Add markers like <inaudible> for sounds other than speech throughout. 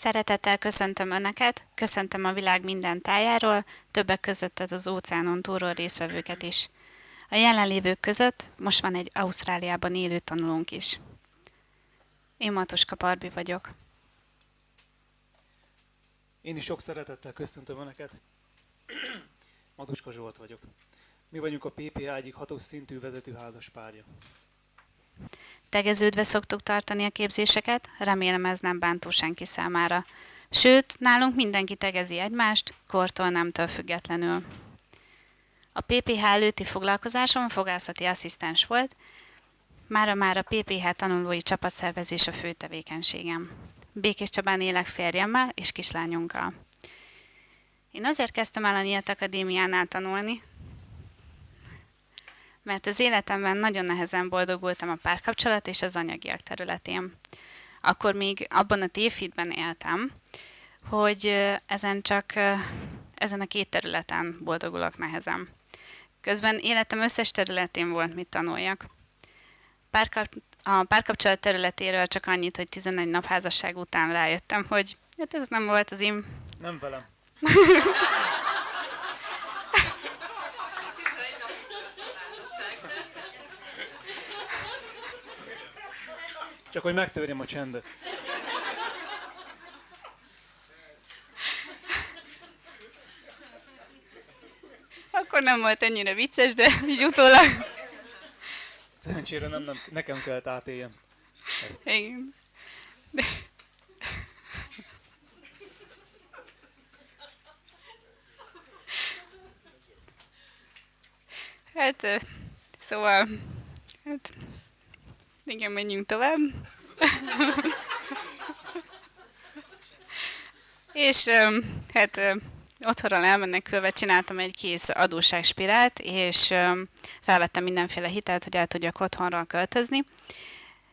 Szeretettel köszöntöm Önöket, köszöntöm a világ minden tájáról, többek között az óceánon túlról részvevőket is. A jelenlévők között most van egy Ausztráliában élő tanulónk is. Én Matuska Parbi vagyok. Én is sok szeretettel köszöntöm Önöket. Matuska Zsolt vagyok. Mi vagyunk a PPH egyik hatos szintű vezető házaspárja. Tegeződve szoktuk tartani a képzéseket, remélem ez nem bántó senki számára. Sőt, nálunk mindenki tegezi egymást, kortól nemtől függetlenül. A PPH előtti foglalkozásom fogászati asszisztens volt, mára már a PPH tanulói csapatszervezés a fő tevékenységem. Békés Csabán élek férjemmel és kislányunkkal. Én azért kezdtem el a Nyílt Akadémiánál tanulni, mert az életemben nagyon nehezen boldogultam a párkapcsolat és az anyagiak területén. Akkor még abban a tévhitben éltem, hogy ezen csak ezen a két területen boldogulok nehezen. Közben életem összes területén volt, mit tanuljak. Párkap, a párkapcsolat területéről csak annyit, hogy 11 nap házasság után rájöttem, hogy hát ez nem volt az én... Nem velem. <laughs> Csak hogy megtörjem a csendet. Akkor nem volt ennyire vicces, de így utólag... Szerencsére nem, nem nekem kellett átéljem. Ezt. Igen. De... Hát, szóval, hát, igen, menjünk tovább. És hát otthonról elmenekülve csináltam egy kész adósságspirált, és felvettem mindenféle hitelt, hogy el tudjak otthonról költözni.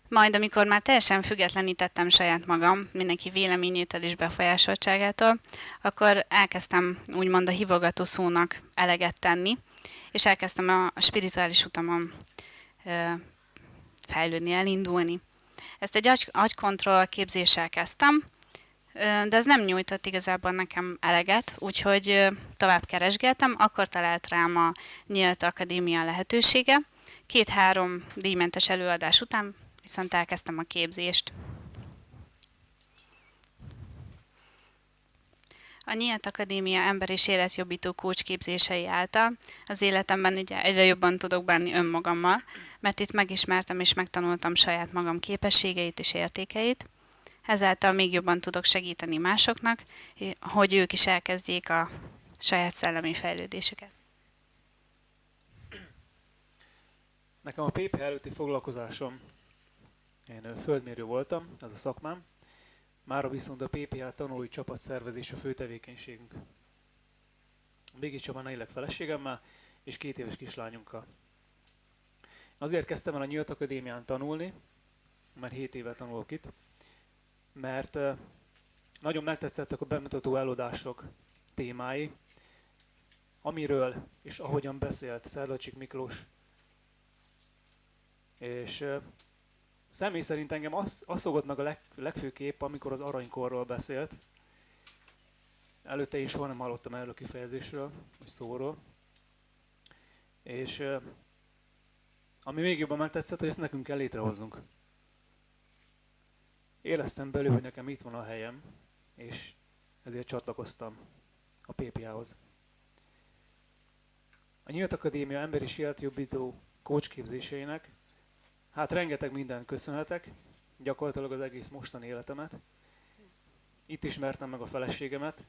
Majd, amikor már teljesen függetlenítettem saját magam, mindenki véleményétől és befolyásoltságától, akkor elkezdtem úgymond a hívogató szónak eleget tenni, és elkezdtem a, spirituális utamon fejlődni, elindulni. Ezt egy agy, agykontroll képzéssel kezdtem, de ez nem nyújtott igazából nekem eleget, úgyhogy tovább keresgéltem, akkor talált rám a Nyílt Akadémia lehetősége. Két-három díjmentes előadás után viszont elkezdtem a képzést. A Nyílt Akadémia ember és életjobbító coach képzései által az életemben ugye egyre jobban tudok bánni önmagammal, mert itt megismertem és megtanultam saját magam képességeit és értékeit. Ezáltal még jobban tudok segíteni másoknak, hogy ők is elkezdjék a saját szellemi fejlődésüket. Nekem a PPH előtti foglalkozásom, én földmérő voltam, ez a szakmám, Mára viszont a PPH tanulói csapat szervezés a fő tevékenységünk. Békés Csabán élek feleségemmel és két éves kislányunkkal. Azért kezdtem el a Nyílt Akadémián tanulni, mert 7 éve tanulok itt, mert nagyon megtetszettek a bemutató előadások témái, amiről és ahogyan beszélt Szerlacsik Miklós. És Személy szerint engem az, az szokott meg a leg, legfőképp, amikor az aranykorról beszélt. Előtte is soha nem hallottam erről a kifejezésről, vagy szóról. És ami még jobban megtetszett, hogy ezt nekünk kell létrehoznunk. Éreztem belül, hogy nekem itt van a helyem, és ezért csatlakoztam a PPA-hoz. A Nyílt Akadémia emberi életjobbító coach képzéseinek Hát rengeteg mindent köszönhetek, gyakorlatilag az egész mostani életemet. Itt ismertem meg a feleségemet,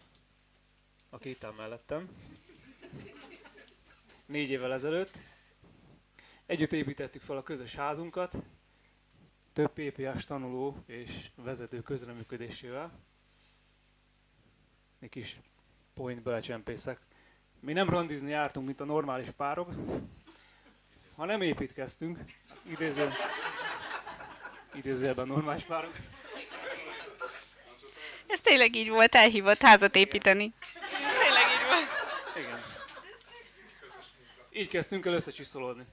aki itt áll mellettem. Négy évvel ezelőtt. Együtt építettük fel a közös házunkat, több PPA-s tanuló és vezető közreműködésével. Egy kis point belecsempészek. Mi nem randizni jártunk, mint a normális párok, ha nem építkeztünk, idéző, idézőjelben normális párok. Ez tényleg így volt, elhívott házat építeni. Tényleg így volt. Igen. Így kezdtünk el összecsiszolódni.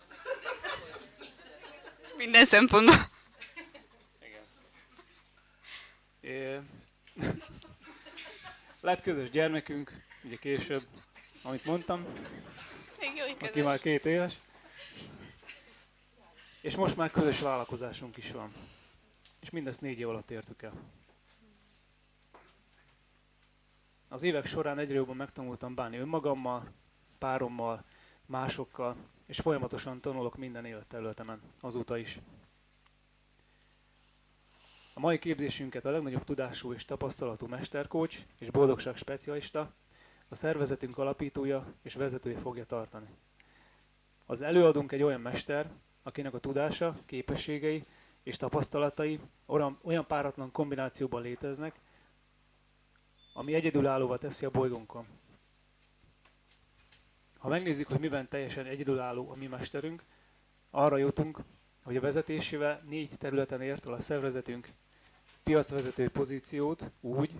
Minden szempontból. Igen. É, Lett közös gyermekünk, ugye később, amit mondtam, aki már két éves. És most már közös vállalkozásunk is van. És mindezt négy év alatt értük el. Az évek során egyre jobban megtanultam bánni önmagammal, párommal, másokkal, és folyamatosan tanulok minden életterületemen, azóta is. A mai képzésünket a legnagyobb tudású és tapasztalatú mesterkócs és boldogság specialista, a szervezetünk alapítója és vezetője fogja tartani. Az előadónk egy olyan mester, akinek a tudása, képességei és tapasztalatai olyan, páratlan kombinációban léteznek, ami egyedülállóvá teszi a bolygónkon. Ha megnézzük, hogy miben teljesen egyedülálló a mi mesterünk, arra jutunk, hogy a vezetésével négy területen ért el a szervezetünk piacvezető pozíciót úgy,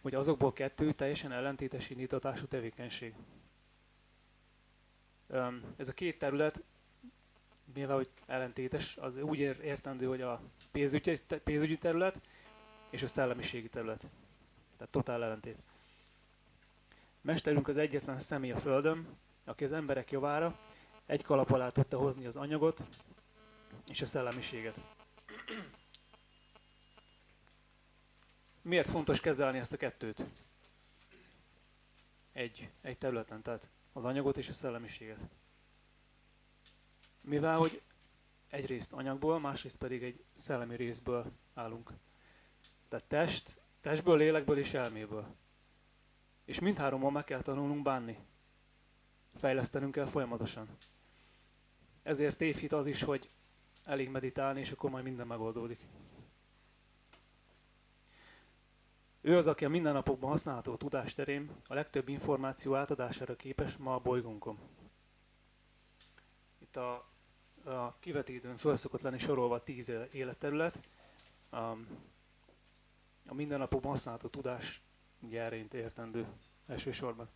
hogy azokból kettő teljesen ellentétes indítatású tevékenység. Ez a két terület, mivel hogy ellentétes, az úgy értendő, hogy a pénzügyi, pénzügyi terület és a szellemiségi terület. Tehát totál ellentét. Mesterünk az egyetlen személy a Földön, aki az emberek javára egy kalap alá tudta hozni az anyagot és a szellemiséget. Miért fontos kezelni ezt a kettőt? Egy, egy területen, tehát az anyagot és a szellemiséget. Mivel, hogy egyrészt anyagból, másrészt pedig egy szellemi részből állunk. Tehát test, testből, lélekből és elméből. És mindhárommal meg kell tanulnunk bánni. Fejlesztenünk kell folyamatosan. Ezért tévhit az is, hogy elég meditálni, és akkor majd minden megoldódik. Ő az, aki a mindennapokban használható tudásterén a legtöbb információ átadására képes ma a bolygónkon. Itt a, a kivetítőn föl szokott lenni sorolva tíz életterület. A, mindennapokban használható tudás ugye erényt értendő elsősorban.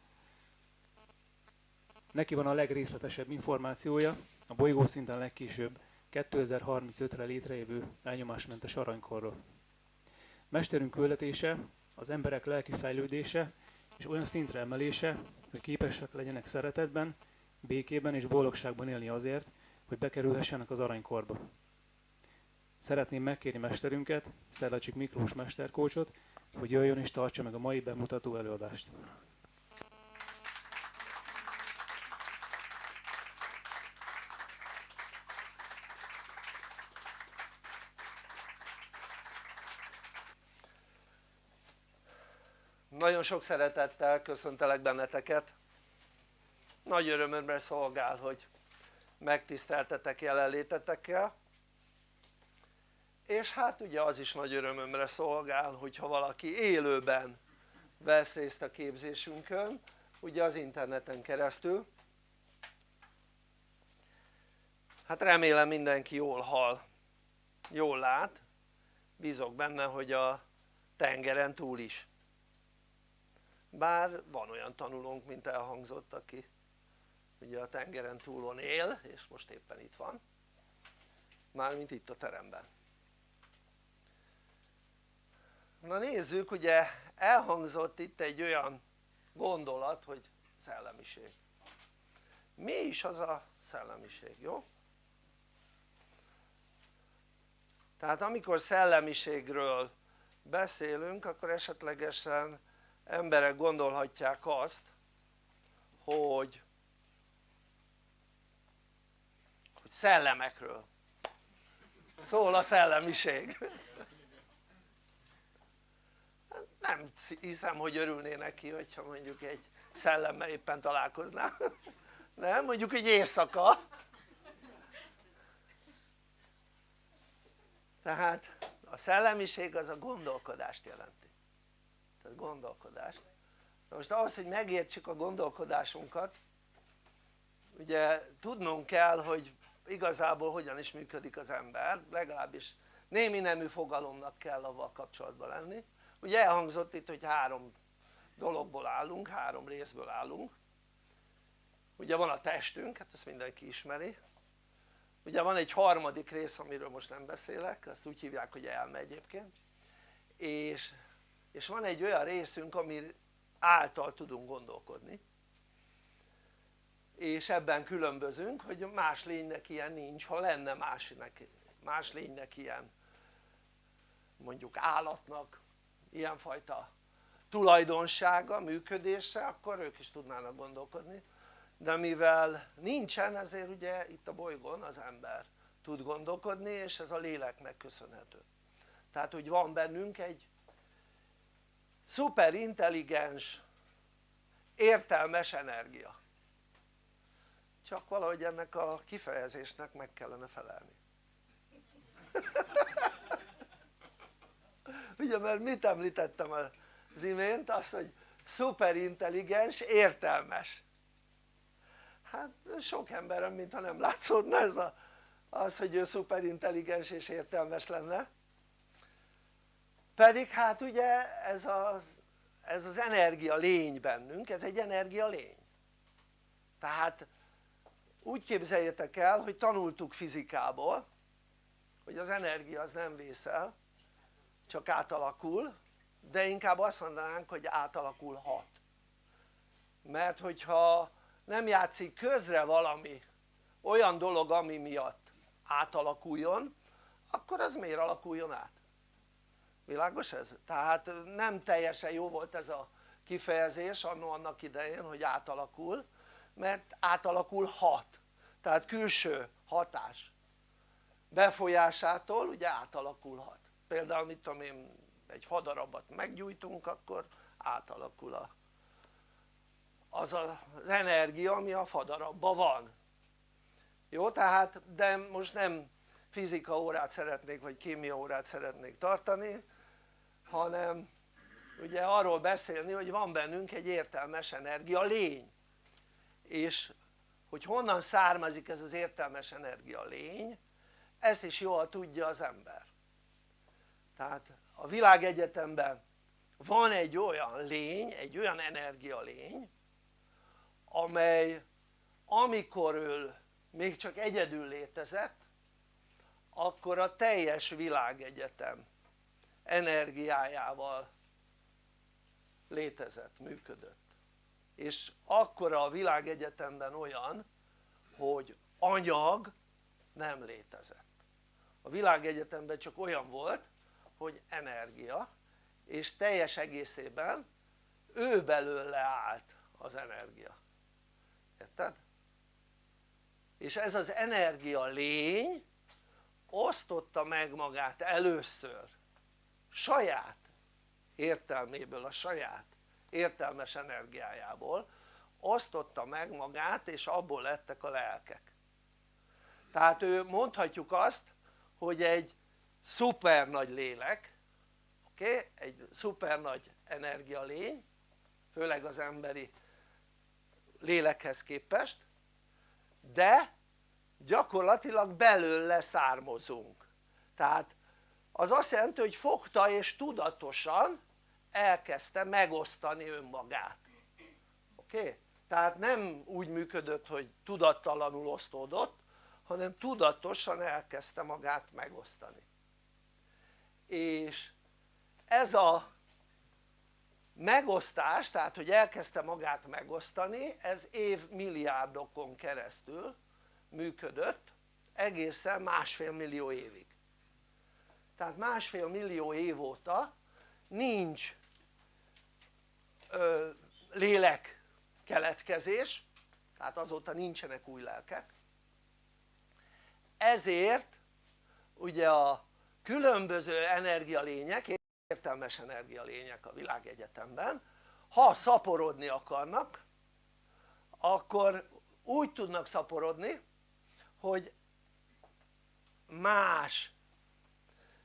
Neki van a legrészletesebb információja, a bolygó szinten legkésőbb 2035-re létrejövő elnyomásmentes aranykorról. Mesterünk küldetése az emberek lelki fejlődése és olyan szintre emelése, hogy képesek legyenek szeretetben, békében és boldogságban élni azért, hogy bekerülhessenek az aranykorba. Szeretném megkérni mesterünket, Szerlacsik Miklós mesterkócsot, hogy jöjjön és tartsa meg a mai bemutató előadást. Nagyon sok szeretettel köszöntelek benneteket. Nagy örömömre szolgál, hogy megtiszteltetek jelenlétetekkel. És hát ugye az is nagy örömömre szolgál, hogyha valaki élőben vesz részt a képzésünkön, ugye az interneten keresztül. Hát remélem mindenki jól hall, jól lát, bízok benne, hogy a tengeren túl is bár van olyan tanulónk mint elhangzott aki ugye a tengeren túlon él és most éppen itt van. Mármint itt a teremben. Na nézzük ugye elhangzott itt egy olyan gondolat hogy szellemiség. Mi is az a szellemiség jó? tehát amikor szellemiségről beszélünk akkor esetlegesen emberek gondolhatják azt hogy hogy szellemekről. Szól a szellemiség. Nem hiszem hogy örülné neki hogyha mondjuk egy szellemmel éppen találkozná nem? mondjuk egy éjszaka. Tehát a szellemiség az a gondolkodást jelenti. Tehát gondolkodás Na most ahhoz hogy megértsük a gondolkodásunkat ugye tudnunk kell hogy igazából hogyan is működik az ember legalábbis némi nemű fogalomnak kell avval kapcsolatban lenni. Ugye elhangzott itt hogy három dologból állunk, három részből állunk. Ugye van a testünk, hát ezt mindenki ismeri. Ugye van egy harmadik rész amiről most nem beszélek, azt úgy hívják hogy elme egyébként. És és van egy olyan részünk ami által tudunk gondolkodni és ebben különbözünk hogy más lénynek ilyen nincs, ha lenne másnek, más lénynek ilyen mondjuk állatnak ilyenfajta tulajdonsága, működése akkor ők is tudnának gondolkodni. De mivel nincsen ezért ugye itt a bolygón az ember tud gondolkodni és ez a léleknek köszönhető. Tehát hogy van bennünk egy szuper intelligens értelmes energia csak valahogy ennek a kifejezésnek meg kellene felelni. <laughs> Ugye mert mit említettem az imént? azt hogy szuperintelligens, értelmes. Hát sok emberem mintha nem látszódna ez a, az hogy ő szuperintelligens és értelmes lenne. Pedig hát ugye ez az, ez az energia lény bennünk, ez egy energia lény. Tehát úgy képzeljétek el hogy tanultuk fizikából hogy az energia az nem vészel csak átalakul de inkább azt mondanánk hogy átalakulhat mert hogyha nem játszik közre valami olyan dolog ami miatt átalakuljon akkor az miért alakuljon át? világos ez? tehát nem teljesen jó volt ez a kifejezés annak idején hogy átalakul mert átalakulhat tehát külső hatás befolyásától ugye átalakulhat. Például mit tudom én egy fadarabot meggyújtunk akkor átalakul a, az az energia ami a fadarabban van. Jó tehát de most nem fizika órát szeretnék vagy kémia órát szeretnék tartani hanem ugye arról beszélni hogy van bennünk egy értelmes energia lény. És hogy honnan származik ez az értelmes energia lény ezt is jól tudja az ember. Tehát a világegyetemben van egy olyan lény, egy olyan energia lény amely amikor ő még csak egyedül létezett akkor a teljes világegyetem energiájával létezett, működött és akkora a világegyetemben olyan hogy anyag nem létezett a világegyetemben csak olyan volt hogy energia és teljes egészében ő belőle állt az energia érted? és ez az energia lény osztotta meg magát először saját értelméből, a saját értelmes energiájából osztotta meg magát és abból lettek a lelkek tehát ő mondhatjuk azt hogy egy szuper nagy lélek oké? Egy szuper nagy lény, főleg az emberi lélekhez képest de gyakorlatilag belőle származunk tehát az azt jelenti hogy fogta és tudatosan elkezdte megosztani önmagát oké? Okay? tehát nem úgy működött hogy tudattalanul osztódott hanem tudatosan elkezdte magát megosztani és ez a megosztás tehát hogy elkezdte magát megosztani ez évmilliárdokon keresztül működött egészen másfél millió évig tehát másfél millió év óta nincs lélek keletkezés tehát azóta nincsenek új lelkek. Ezért ugye a különböző energialények, értelmes energialények a világegyetemben ha szaporodni akarnak akkor úgy tudnak szaporodni hogy más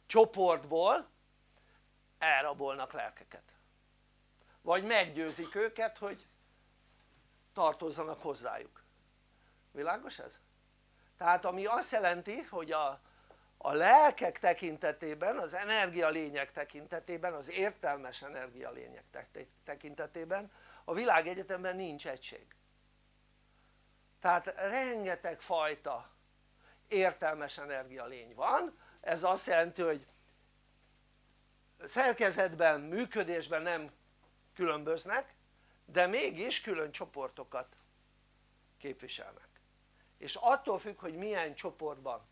csoportból elrabolnak lelkeket vagy meggyőzik őket hogy tartozzanak hozzájuk. Világos ez? tehát ami azt jelenti hogy a, a lelkek tekintetében, az energialények tekintetében, az értelmes energialények tekintetében a világegyetemben nincs egység. Tehát rengeteg fajta értelmes energialény van. Ez azt jelenti hogy szerkezetben, működésben nem különböznek de mégis külön csoportokat képviselnek. És attól függ hogy milyen csoportban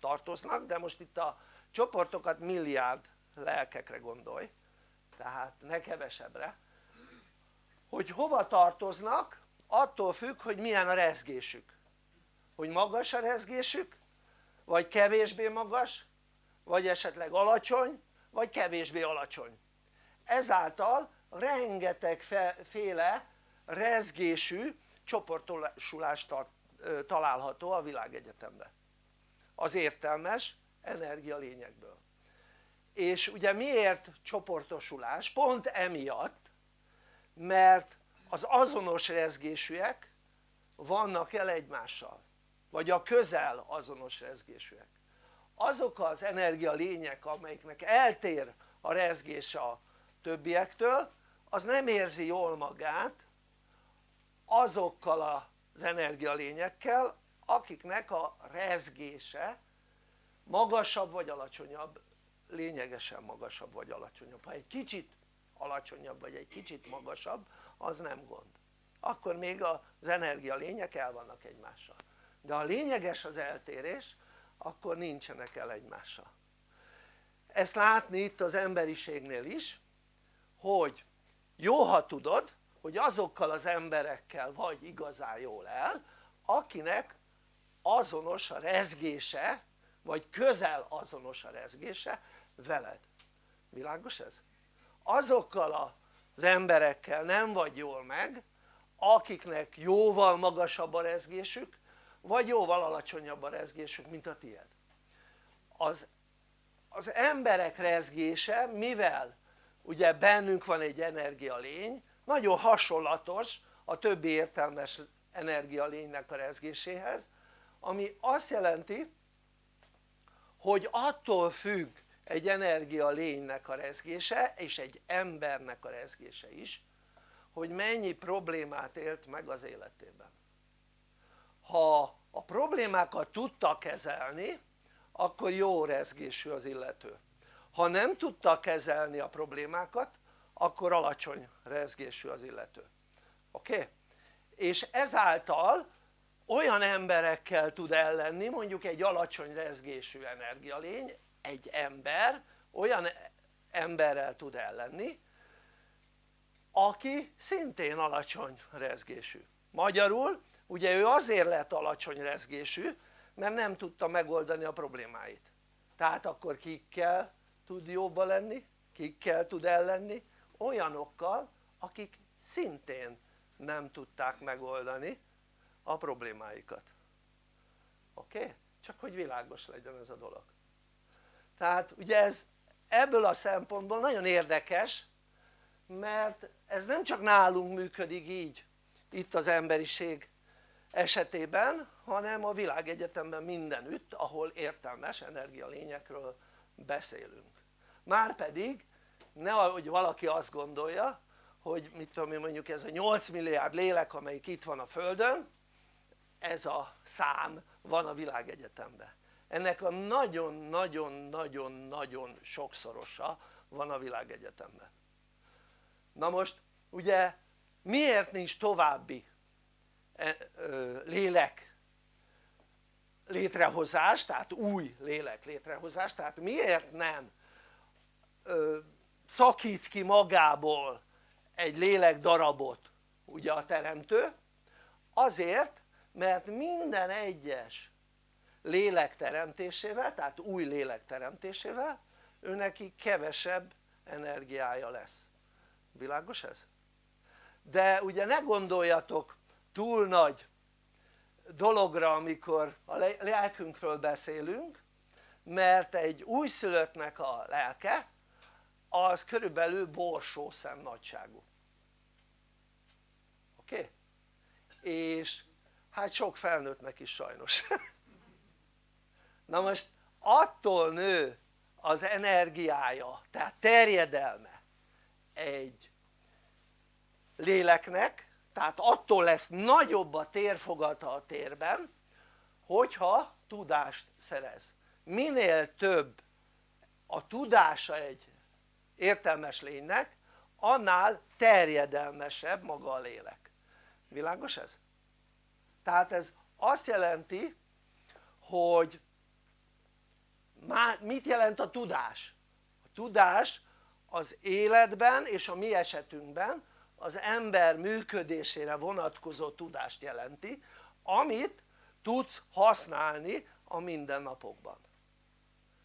tartoznak de most itt a csoportokat milliárd lelkekre gondolj tehát ne kevesebbre hogy hova tartoznak attól függ hogy milyen a rezgésük. Hogy magas a rezgésük vagy kevésbé magas vagy esetleg alacsony vagy kevésbé alacsony. Ezáltal rengeteg féle rezgésű csoportosulás található a világegyetemben. Az értelmes energia lényekből. És ugye miért csoportosulás? pont emiatt mert az azonos rezgésűek vannak el egymással vagy a közel azonos rezgésűek. Azok az energia lények amelyiknek eltér a rezgés a többiektől az nem érzi jól magát azokkal az energialényekkel akiknek a rezgése magasabb vagy alacsonyabb lényegesen magasabb vagy alacsonyabb. Ha egy kicsit alacsonyabb vagy egy kicsit magasabb az nem gond. Akkor még az energialények el vannak egymással. De ha lényeges az eltérés akkor nincsenek el egymással. Ezt látni itt az emberiségnél is hogy jó ha tudod hogy azokkal az emberekkel vagy igazán jól el akinek azonos a rezgése vagy közel azonos a rezgése veled, világos ez? azokkal az emberekkel nem vagy jól meg akiknek jóval magasabb a rezgésük vagy jóval alacsonyabb a rezgésük mint a tied az, az emberek rezgése mivel ugye bennünk van egy energialény nagyon hasonlatos a többi értelmes energialénynek a rezgéséhez ami azt jelenti hogy attól függ egy energialénynek a rezgése és egy embernek a rezgése is hogy mennyi problémát élt meg az életében. Ha a problémákat tudta kezelni akkor jó rezgésű az illető ha nem tudta kezelni a problémákat akkor alacsony rezgésű az illető oké? Okay? és ezáltal olyan emberekkel tud ellenni mondjuk egy alacsony rezgésű energialény egy ember olyan emberrel tud ellenni aki szintén alacsony rezgésű magyarul ugye ő azért lett alacsony rezgésű mert nem tudta megoldani a problémáit tehát akkor kikkel tud jóba lenni, kikkel tud ellenni? olyanokkal akik szintén nem tudták megoldani a problémáikat oké? Okay? csak hogy világos legyen ez a dolog tehát ugye ez ebből a szempontból nagyon érdekes mert ez nem csak nálunk működik így itt az emberiség esetében hanem a világegyetemben mindenütt ahol értelmes energialényekről beszélünk márpedig nehogy valaki azt gondolja hogy mit tudom én mondjuk ez a 8 milliárd lélek amelyik itt van a földön ez a szám van a világegyetemben. Ennek a nagyon-nagyon-nagyon-nagyon sokszorosa van a világegyetemben. Na most ugye miért nincs további e, lélek létrehozás tehát új lélek létrehozás tehát miért nem szakít ki magából egy lélek darabot ugye a teremtő azért mert minden egyes lélek teremtésével tehát új lélek teremtésével ő neki kevesebb energiája lesz világos ez? de ugye ne gondoljatok túl nagy dologra amikor a lelkünkről beszélünk mert egy újszülöttnek a lelke az körülbelül borsószem nagyságú oké? Okay? és hát sok felnőttnek is sajnos <laughs> na most attól nő az energiája tehát terjedelme egy léleknek tehát attól lesz nagyobb a térfogata a térben hogyha tudást szerez minél több a tudása egy értelmes lénynek annál terjedelmesebb maga a lélek világos ez? tehát ez azt jelenti hogy mit jelent a tudás? a tudás az életben és a mi esetünkben az ember működésére vonatkozó tudást jelenti amit tudsz használni a mindennapokban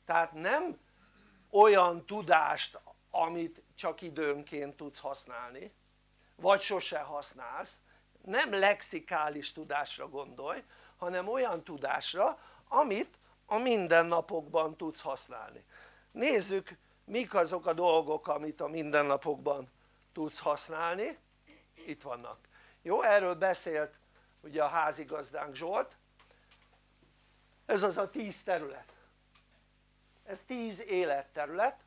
tehát nem olyan tudást amit csak időnként tudsz használni vagy sose használsz. Nem lexikális tudásra gondolj hanem olyan tudásra amit a mindennapokban tudsz használni. Nézzük mik azok a dolgok amit a mindennapokban tudsz használni. Itt vannak. Jó erről beszélt ugye a házigazdánk Zsolt. Ez az a tíz terület. Ez tíz életterület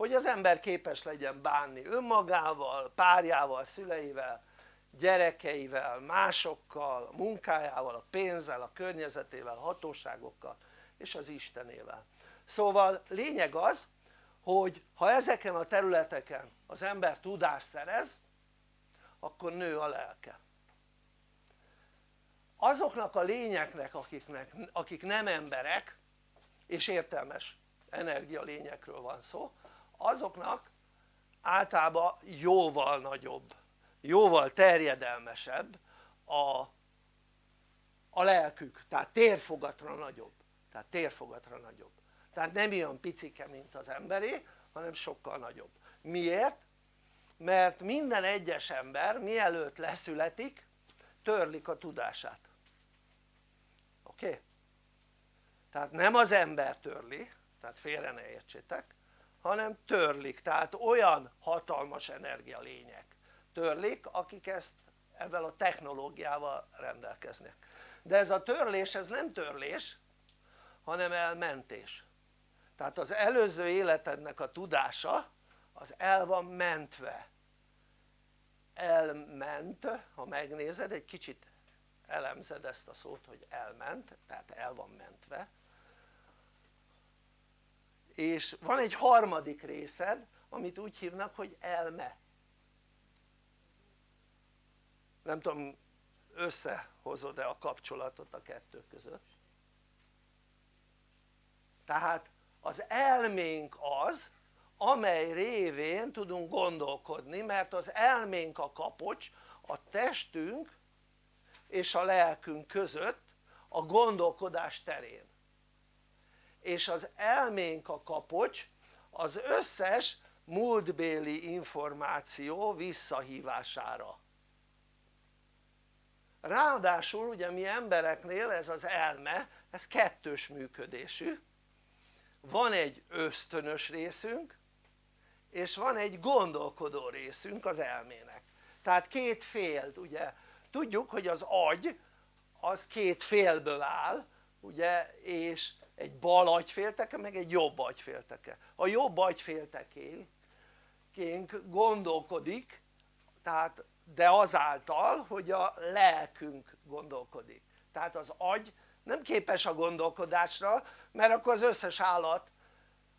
hogy az ember képes legyen bánni önmagával, párjával, szüleivel, gyerekeivel, másokkal, a munkájával, a pénzzel, a környezetével, hatóságokkal és az Istenével. Szóval lényeg az hogy ha ezeken a területeken az ember tudást szerez akkor nő a lelke. Azoknak a lényeknek akiknek, akik nem emberek és értelmes energialényekről van szó azoknak általában jóval nagyobb jóval terjedelmesebb a, a lelkük tehát térfogatra nagyobb tehát térfogatra nagyobb tehát nem olyan picike mint az emberé hanem sokkal nagyobb miért? mert minden egyes ember mielőtt leszületik törlik a tudását oké? Okay? tehát nem az ember törli tehát félre ne értsétek hanem törlik. Tehát olyan hatalmas energialények törlik akik ezt ebben a technológiával rendelkeznek. De ez a törlés ez nem törlés hanem elmentés. Tehát az előző életednek a tudása az el van mentve. Elment ha megnézed egy kicsit elemzed ezt a szót hogy elment tehát el van mentve és van egy harmadik részed amit úgy hívnak hogy elme. Nem tudom összehozod-e a kapcsolatot a kettő között. Tehát az elménk az amely révén tudunk gondolkodni mert az elménk a kapocs a testünk és a lelkünk között a gondolkodás terén és az elménk a kapocs az összes múltbéli információ visszahívására. Ráadásul ugye mi embereknél ez az elme ez kettős működésű. Van egy ösztönös részünk és van egy gondolkodó részünk az elmének. Tehát két fél ugye. Tudjuk hogy az agy az két félből áll ugye és egy bal agyfélteke meg egy jobb agyfélteke. A jobb agyféltekénk gondolkodik tehát de azáltal hogy a lelkünk gondolkodik. Tehát az agy nem képes a gondolkodásra mert akkor az összes állat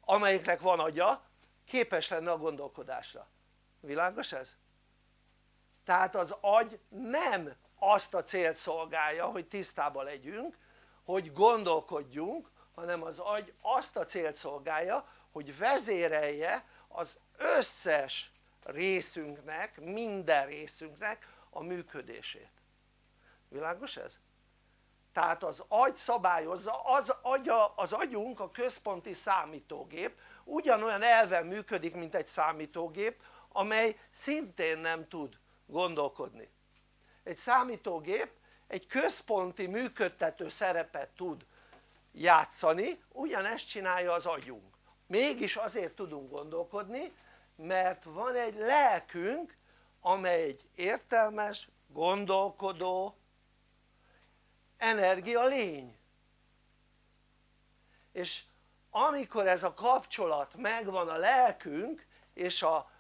amelyiknek van agya képes lenne a gondolkodásra. Világos ez? tehát az agy nem azt a célt szolgálja hogy tisztában legyünk hogy gondolkodjunk hanem az agy azt a célt szolgálja hogy vezérelje az összes részünknek, minden részünknek a működését világos ez? tehát az agy szabályozza, az, agya, az agyunk a központi számítógép ugyanolyan elven működik mint egy számítógép amely szintén nem tud gondolkodni egy számítógép egy központi működtető szerepet tud játszani ugyanezt csinálja az agyunk. Mégis azért tudunk gondolkodni mert van egy lelkünk amely egy értelmes, gondolkodó energia lény. És amikor ez a kapcsolat megvan a lelkünk és a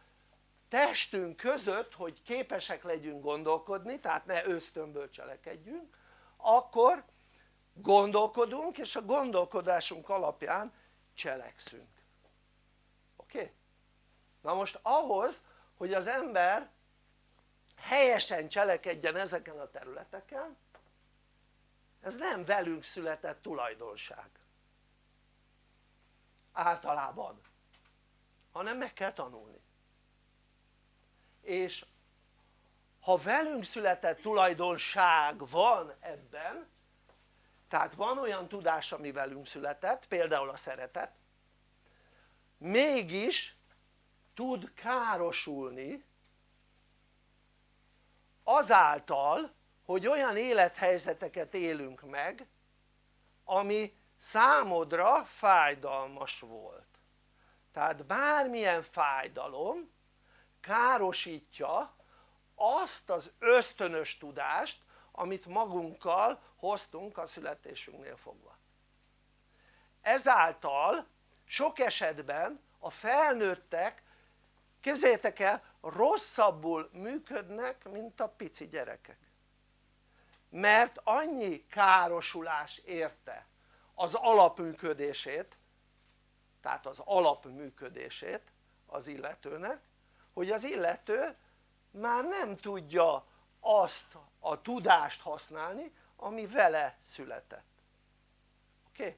testünk között hogy képesek legyünk gondolkodni tehát ne ösztönből cselekedjünk akkor gondolkodunk és a gondolkodásunk alapján cselekszünk. Oké? Na most ahhoz hogy az ember helyesen cselekedjen ezeken a területeken ez nem velünk született tulajdonság. Általában. Hanem meg kell tanulni. És ha velünk született tulajdonság van ebben tehát van olyan tudás ami velünk született például a szeretet mégis tud károsulni azáltal hogy olyan élethelyzeteket élünk meg ami számodra fájdalmas volt. Tehát bármilyen fájdalom károsítja azt az ösztönös tudást amit magunkkal hoztunk a születésünknél fogva. Ezáltal sok esetben a felnőttek képzeljétek el rosszabbul működnek mint a pici gyerekek. Mert annyi károsulás érte az alapműködését tehát az alapműködését az illetőnek hogy az illető már nem tudja azt a tudást használni ami vele született oké? Okay?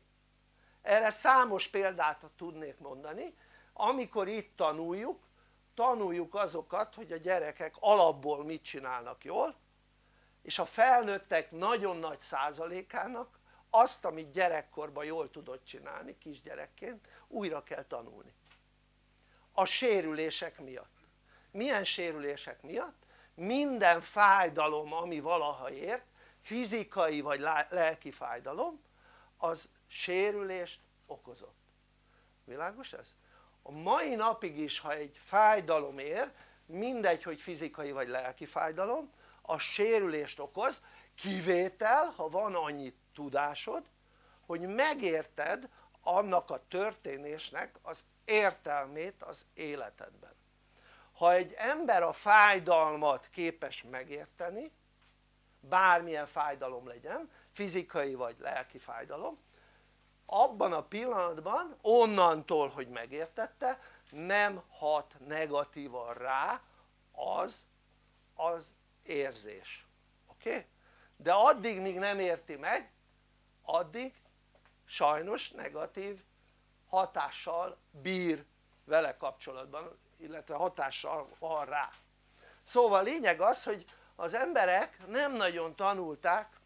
erre számos példát tudnék mondani amikor itt tanuljuk tanuljuk azokat hogy a gyerekek alapból mit csinálnak jól és a felnőttek nagyon nagy százalékának azt amit gyerekkorban jól tudott csinálni kisgyerekként újra kell tanulni a sérülések miatt milyen sérülések miatt? minden fájdalom ami valaha ért fizikai vagy lelki fájdalom az sérülést okozott világos ez? a mai napig is ha egy fájdalom ér mindegy hogy fizikai vagy lelki fájdalom a sérülést okoz kivétel ha van annyi tudásod hogy megérted annak a történésnek az értelmét az életedben ha egy ember a fájdalmat képes megérteni bármilyen fájdalom legyen fizikai vagy lelki fájdalom abban a pillanatban onnantól hogy megértette nem hat negatívan rá az az érzés oké? De addig míg nem érti meg addig sajnos negatív hatással bír vele kapcsolatban illetve hatással van rá szóval lényeg az hogy az emberek nem nagyon tanulták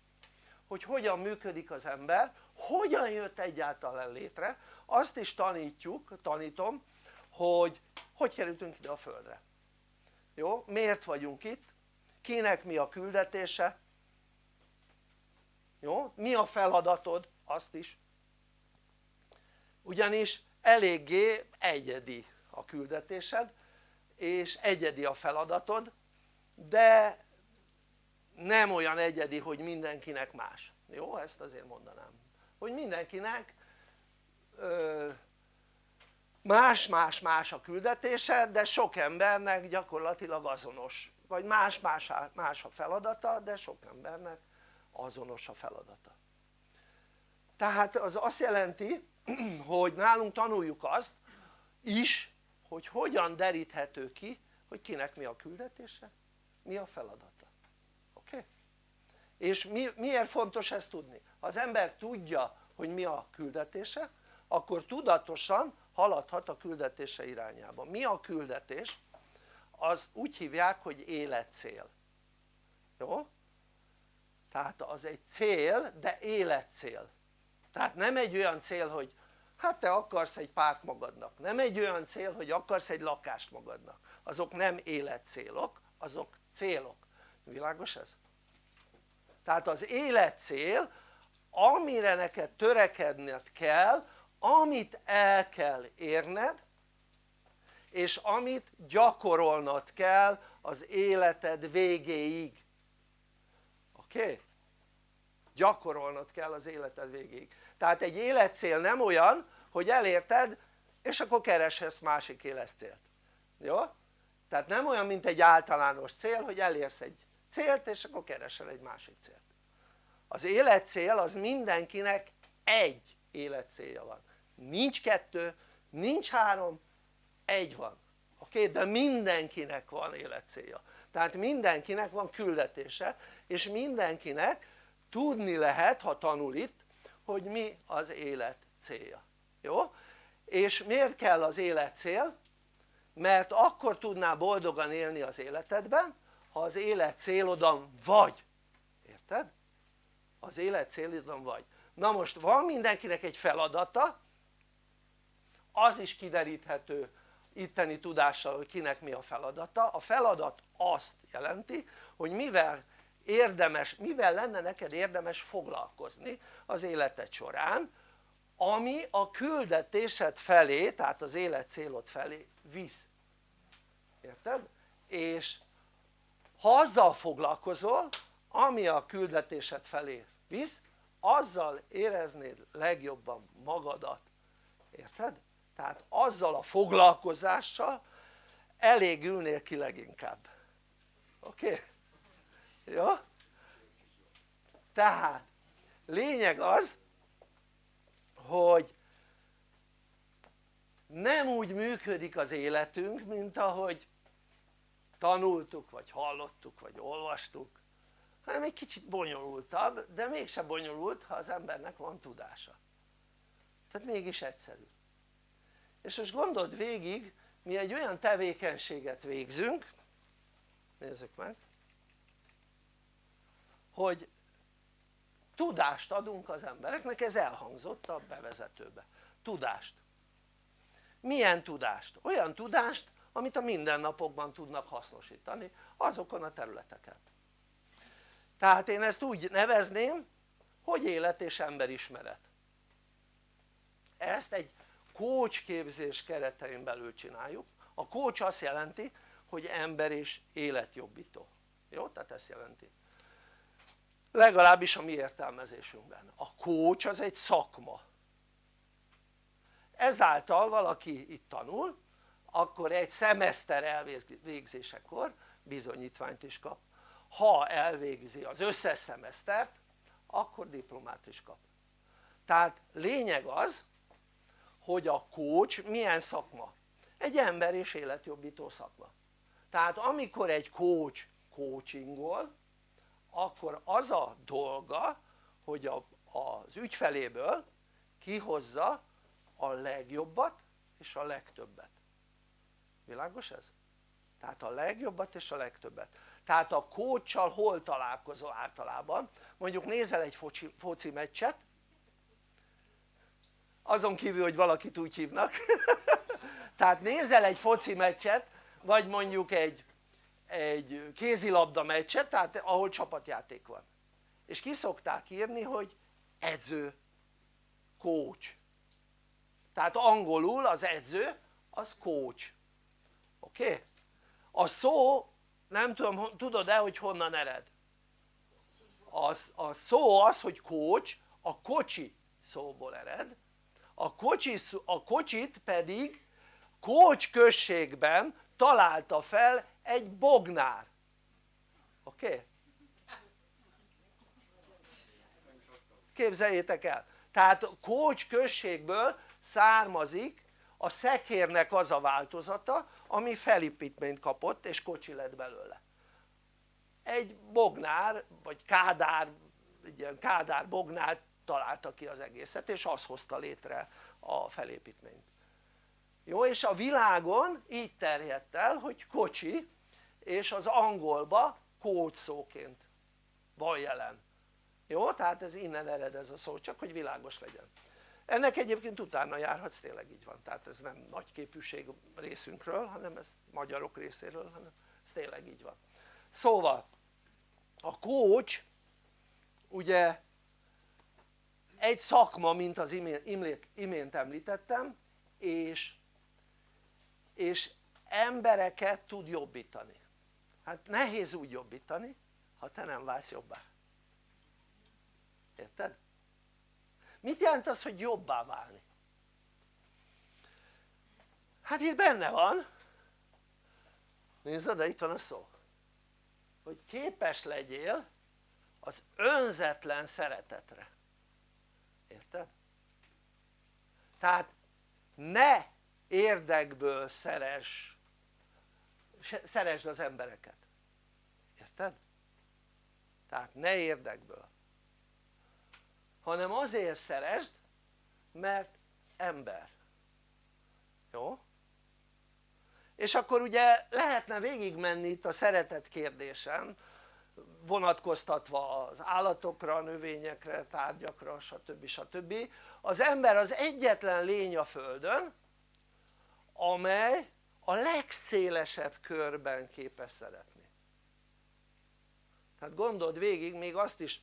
hogy hogyan működik az ember hogyan jött egyáltalán létre azt is tanítjuk, tanítom hogy hogy kerültünk ide a földre jó? miért vagyunk itt? kinek mi a küldetése? jó? mi a feladatod? azt is ugyanis eléggé egyedi a küldetésed és egyedi a feladatod de nem olyan egyedi hogy mindenkinek más jó? ezt azért mondanám hogy mindenkinek más-más-más a küldetése de sok embernek gyakorlatilag azonos vagy más-más más a feladata de sok embernek azonos a feladata tehát az azt jelenti <clears throat> hogy nálunk tanuljuk azt is hogy hogyan deríthető ki hogy kinek mi a küldetése mi a? Okay? És mi, miért fontos ezt tudni? ha az ember tudja hogy mi a küldetése akkor tudatosan haladhat a küldetése irányába mi a küldetés? az úgy hívják hogy életcél jó? tehát az egy cél de életcél tehát nem egy olyan cél hogy hát te akarsz egy párt magadnak nem egy olyan cél hogy akarsz egy lakást magadnak azok nem életcélok azok célok világos ez? Tehát az életcél amire neked törekedned kell amit el kell érned és amit gyakorolnod kell az életed végéig oké? Okay? gyakorolnod kell az életed végéig tehát egy életcél nem olyan hogy elérted és akkor kereshetsz másik életcélt jó? tehát nem olyan mint egy általános cél hogy elérsz egy célt és akkor keresel egy másik célt az életcél az mindenkinek egy életcélja van nincs kettő, nincs három, egy van oké? De mindenkinek van életcélja tehát mindenkinek van küldetése és mindenkinek tudni lehet ha tanul itt hogy mi az élet célja, jó? és miért kell az élet cél? mert akkor tudnál boldogan élni az életedben ha az élet célodon vagy, érted? az élet célodon vagy na most van mindenkinek egy feladata az is kideríthető itteni tudással hogy kinek mi a feladata a feladat azt jelenti hogy mivel érdemes, mivel lenne neked érdemes foglalkozni az életed során ami a küldetésed felé tehát az élet célod felé visz érted? és ha azzal foglalkozol ami a küldetésed felé visz azzal éreznéd legjobban magadat érted? tehát azzal a foglalkozással elégülnél ki leginkább oké? Jó? tehát lényeg az hogy nem úgy működik az életünk mint ahogy tanultuk vagy hallottuk vagy olvastuk. Hanem egy kicsit bonyolultabb de mégse bonyolult ha az embernek van tudása. Tehát mégis egyszerű. És most gondold végig mi egy olyan tevékenységet végzünk nézzük meg hogy tudást adunk az embereknek, ez elhangzott a bevezetőbe, tudást. Milyen tudást? olyan tudást amit a mindennapokban tudnak hasznosítani azokon a területeken. Tehát én ezt úgy nevezném hogy élet és emberismeret. Ezt egy coach képzés keretein belül csináljuk. A coach azt jelenti hogy ember és életjobbító. Jó? tehát ezt jelenti. Legalábbis a mi értelmezésünkben. A coach az egy szakma. Ezáltal valaki itt tanul akkor egy szemeszter elvégzésekor bizonyítványt is kap. Ha elvégzi az összes szemesztert akkor diplomát is kap. Tehát lényeg az hogy a coach milyen szakma? egy ember és életjobbító szakma. Tehát amikor egy coach coachingol akkor az a dolga hogy a, az ügyfeléből kihozza a legjobbat és a legtöbbet világos ez? tehát a legjobbat és a legtöbbet. Tehát a kócsal hol találkozol általában? Mondjuk nézel egy foci, foci meccset azon kívül hogy valakit úgy hívnak. <laughs> Tehát nézel egy foci meccset vagy mondjuk egy egy kézilabda meccset, tehát ahol csapatjáték van. És ki szokták írni hogy edző, coach tehát angolul az edző az coach oké? A szó nem tudom tudod-e hogy honnan ered? Az, a szó az hogy coach a kocsi szóból ered a, kocsi, a kocsit pedig Kócs községben találta fel egy bognár oké? Képzeljétek el tehát Kócs községből származik a szekérnek az a változata ami felépítményt kapott és kocsi lett belőle. Egy bognár vagy kádár egy ilyen kádár bognár találta ki az egészet és az hozta létre a felépítményt. Jó és a világon így terjedt el hogy kocsi és az angolba kódszóként van jelen. Jó? tehát ez innen ered ez a szó csak hogy világos legyen ennek egyébként utána járhatsz tényleg így van. Tehát ez nem nagy képűség részünkről hanem ez magyarok részéről hanem ez tényleg így van. Szóval a coach ugye egy szakma mint az imént említettem és és embereket tud jobbítani. Hát nehéz úgy jobbítani ha te nem válsz jobbá. Érted? Mit jelent az hogy jobbá válni? hát itt benne van nézd de itt van a szó hogy képes legyél az önzetlen szeretetre érted? tehát ne érdekből szeres szeresd az embereket érted? tehát ne érdekből hanem azért szeresd mert ember jó? és akkor ugye lehetne végigmenni itt a szeretet kérdésen vonatkoztatva az állatokra, a növényekre, tárgyakra stb. stb. az ember az egyetlen lény a földön amely a legszélesebb körben képes szeretni tehát gondold végig még azt is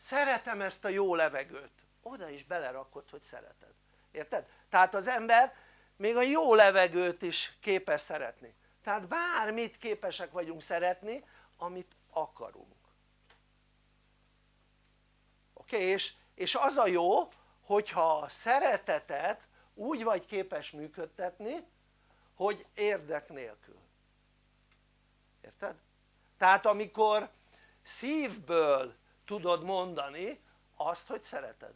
szeretem ezt a jó levegőt oda is belerakod hogy szereted, érted? tehát az ember még a jó levegőt is képes szeretni tehát bármit képesek vagyunk szeretni amit akarunk oké? És, és az a jó hogyha a szeretetet úgy vagy képes működtetni hogy érdek nélkül érted? tehát amikor szívből tudod mondani azt hogy szereted.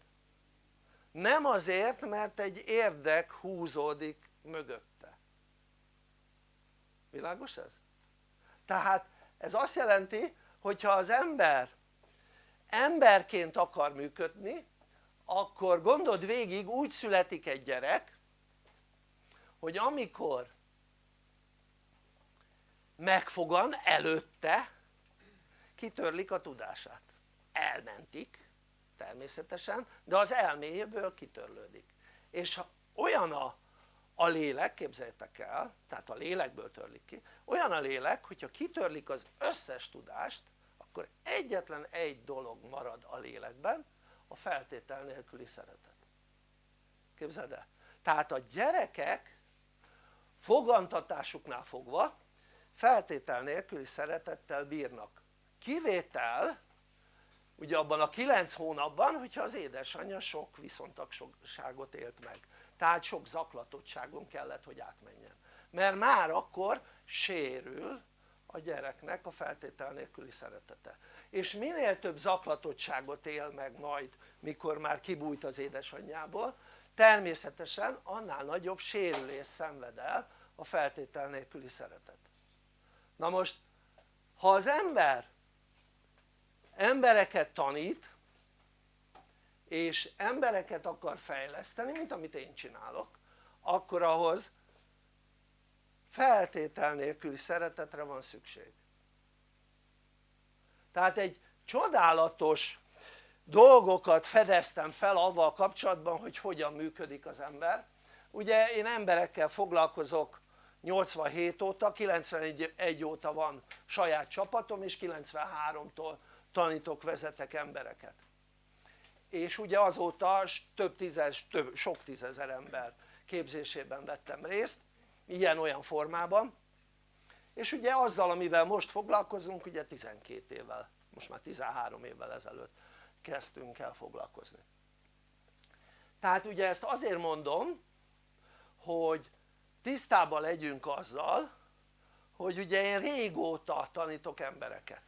Nem azért mert egy érdek húzódik mögötte. Világos ez? tehát ez azt jelenti hogyha az ember emberként akar működni akkor gondold végig úgy születik egy gyerek hogy amikor megfogan előtte kitörlik a tudását elmentik természetesen de az elméjéből kitörlődik. És ha olyan a, a lélek képzeljétek el tehát a lélekből törlik ki olyan a lélek hogyha kitörlik az összes tudást akkor egyetlen egy dolog marad a lélekben a feltétel nélküli szeretet. Képzeld el? tehát a gyerekek fogantatásuknál fogva feltétel nélküli szeretettel bírnak. Kivétel ugye abban a 9 hónapban hogyha az édesanyja sok viszontagságot élt meg. Tehát sok zaklatottságon kellett hogy átmenjen. Mert már akkor sérül a gyereknek a feltétel nélküli szeretete. És minél több zaklatottságot él meg majd mikor már kibújt az édesanyjából természetesen annál nagyobb sérülés szenved el a feltétel nélküli szeretet. Na most ha az ember embereket tanít és embereket akar fejleszteni mint amit én csinálok akkor ahhoz feltétel nélküli szeretetre van szükség. Tehát egy csodálatos dolgokat fedeztem fel avval kapcsolatban hogy hogyan működik az ember. Ugye én emberekkel foglalkozok 87 óta, 91 óta van saját csapatom és 93-tól tanítok, vezetek embereket. És ugye azóta több tízes, több, sok tízezer ember képzésében vettem részt ilyen-olyan formában. És ugye azzal amivel most foglalkozunk ugye 12 évvel, most már 13 évvel ezelőtt kezdtünk el foglalkozni. Tehát ugye ezt azért mondom hogy tisztában legyünk azzal hogy ugye én régóta tanítok embereket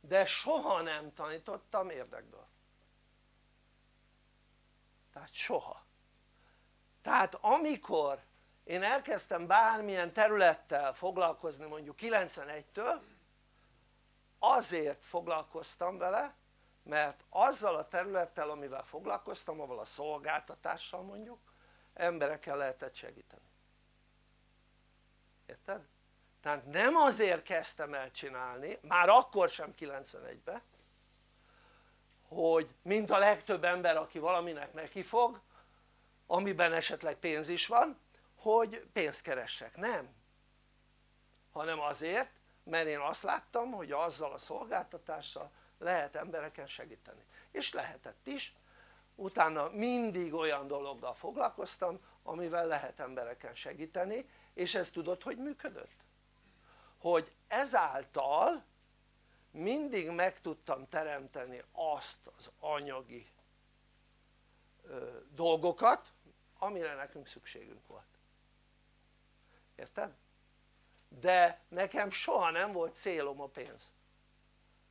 de soha nem tanítottam érdekből. Tehát soha. Tehát amikor én elkezdtem bármilyen területtel foglalkozni mondjuk 91-től azért foglalkoztam vele mert azzal a területtel amivel foglalkoztam, avval a szolgáltatással mondjuk emberekkel lehetett segíteni. Érted? Tehát nem azért kezdtem el csinálni, már akkor sem 91-ben hogy mint a legtöbb ember aki valaminek neki fog amiben esetleg pénz is van hogy pénzt keressek, nem. Hanem azért mert én azt láttam hogy azzal a szolgáltatással lehet embereken segíteni. És lehetett is. Utána mindig olyan dologgal foglalkoztam amivel lehet embereken segíteni és ez tudod hogy működött? Hogy ezáltal mindig meg tudtam teremteni azt az anyagi dolgokat amire nekünk szükségünk volt érted? de nekem soha nem volt célom a pénz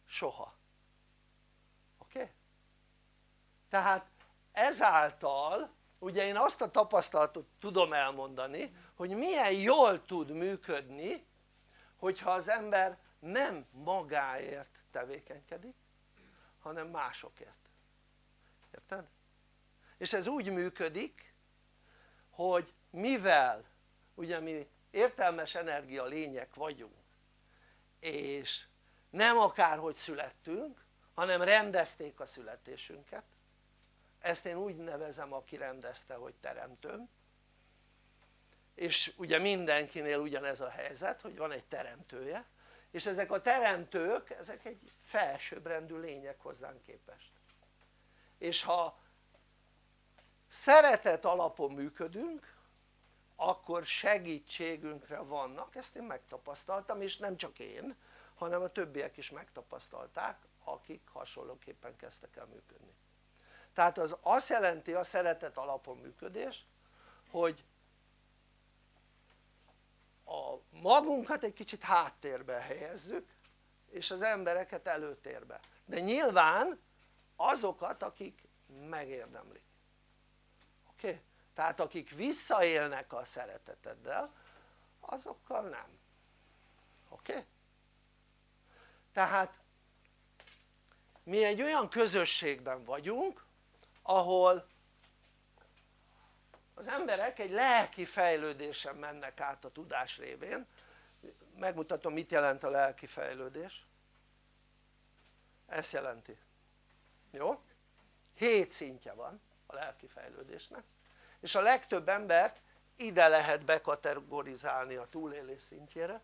soha oké? Okay? tehát ezáltal ugye én azt a tapasztalatot tudom elmondani hogy milyen jól tud működni hogyha az ember nem magáért tevékenykedik hanem másokért érted? és ez úgy működik hogy mivel ugye mi értelmes energia lények vagyunk és nem akárhogy születtünk hanem rendezték a születésünket ezt én úgy nevezem aki rendezte hogy teremtőm és ugye mindenkinél ugyanez a helyzet hogy van egy teremtője és ezek a teremtők ezek egy felsőbbrendű lények hozzánk képest. És ha szeretet alapon működünk akkor segítségünkre vannak, ezt én megtapasztaltam és nem csak én hanem a többiek is megtapasztalták akik hasonlóképpen kezdtek el működni. Tehát az azt jelenti a szeretet alapon működés hogy a magunkat egy kicsit háttérbe helyezzük és az embereket előtérbe de nyilván azokat akik megérdemlik oké? Okay? tehát akik visszaélnek a szereteteddel azokkal nem oké? Okay? tehát mi egy olyan közösségben vagyunk ahol az emberek egy lelki fejlődésen mennek át a tudás révén megmutatom mit jelent a lelki fejlődés ezt jelenti jó? hét szintje van a lelki fejlődésnek és a legtöbb embert ide lehet bekategorizálni a túlélés szintjére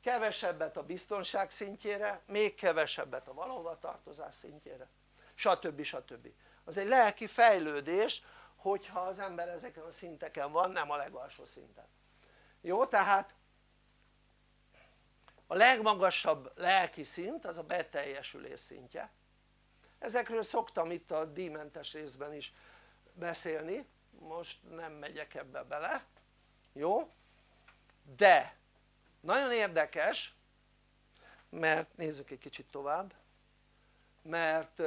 kevesebbet a biztonság szintjére, még kevesebbet a valahova tartozás szintjére stb. stb. az egy lelki fejlődés hogyha az ember ezeken a szinteken van, nem a legalsó szinten jó? tehát a legmagasabb lelki szint az a beteljesülés szintje ezekről szoktam itt a díjmentes részben is beszélni most nem megyek ebbe bele jó? de nagyon érdekes mert nézzük egy kicsit tovább mert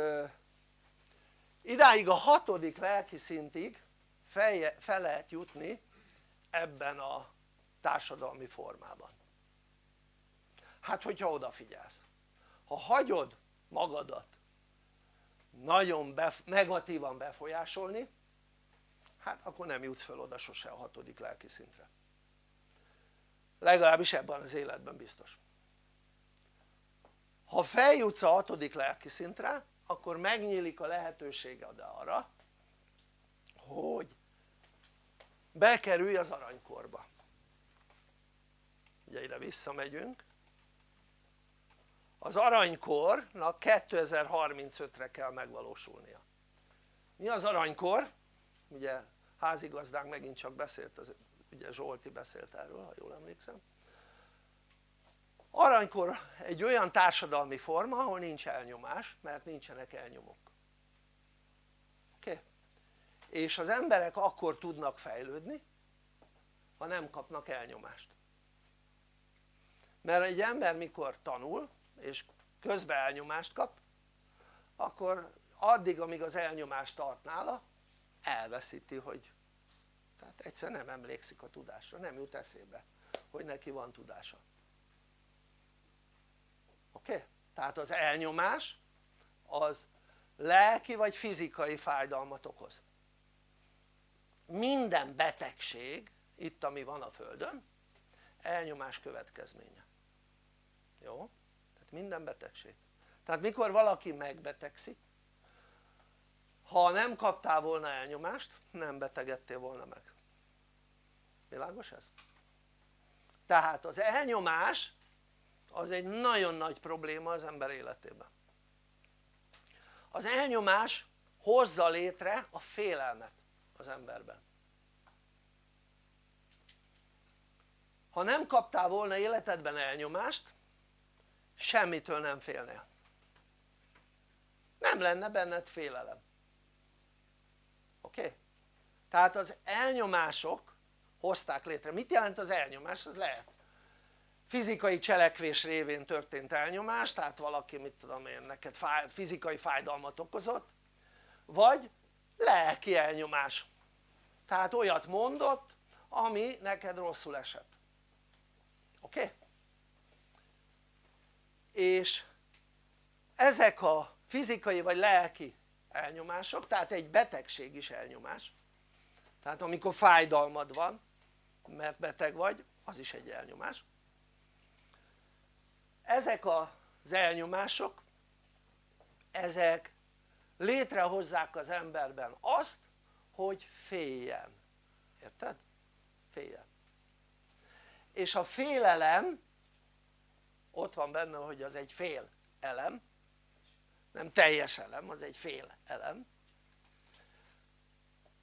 idáig a hatodik lelki szintig fel, fel lehet jutni ebben a társadalmi formában. Hát hogyha odafigyelsz. Ha hagyod magadat nagyon bef negatívan befolyásolni hát akkor nem jutsz fel oda sose a hatodik lelki szintre. Legalábbis ebben az életben biztos. Ha feljutsz a hatodik lelki szintre akkor megnyílik a lehetőséged arra hogy bekerülj az aranykorba. Ugye ide visszamegyünk. Az aranykornak 2035-re kell megvalósulnia. Mi az aranykor? ugye házigazdánk megint csak beszélt, az, ugye Zsolti beszélt erről ha jól emlékszem aranykor egy olyan társadalmi forma ahol nincs elnyomás mert nincsenek elnyomók oké? Okay? és az emberek akkor tudnak fejlődni ha nem kapnak elnyomást mert egy ember mikor tanul és közben elnyomást kap akkor addig amíg az elnyomás tart nála elveszíti hogy tehát egyszer nem emlékszik a tudásra, nem jut eszébe hogy neki van tudása oké? Tehát az elnyomás az lelki vagy fizikai fájdalmat okoz minden betegség itt ami van a földön elnyomás következménye jó? tehát minden betegség tehát mikor valaki megbetegszik ha nem kaptál volna elnyomást nem betegedtél volna meg világos ez? tehát az elnyomás az egy nagyon nagy probléma az ember életében az elnyomás hozza létre a félelmet az emberben ha nem kaptál volna életedben elnyomást semmitől nem félnél nem lenne benned félelem oké? Okay? tehát az elnyomások hozták létre, mit jelent az elnyomás? ez lehet fizikai cselekvés révén történt elnyomás tehát valaki mit tudom én neked fáj, fizikai fájdalmat okozott vagy lelki elnyomás tehát olyat mondott ami neked rosszul esett oké? Okay? és ezek a fizikai vagy lelki elnyomások, tehát egy betegség is elnyomás tehát amikor fájdalmad van mert beteg vagy az is egy elnyomás ezek az elnyomások ezek létrehozzák az emberben azt hogy féljen, érted? féljen. És a félelem ott van benne hogy az egy fél elem nem teljes elem, az egy fél elem.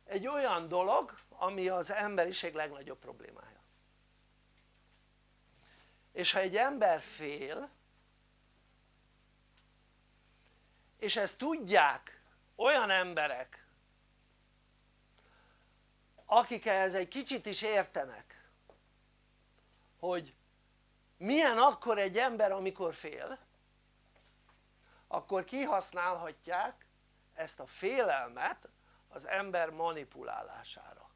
Egy olyan dolog ami az emberiség legnagyobb problémája és ha egy ember fél és ezt tudják olyan emberek akik ehhez egy kicsit is értenek hogy milyen akkor egy ember amikor fél akkor kihasználhatják ezt a félelmet az ember manipulálására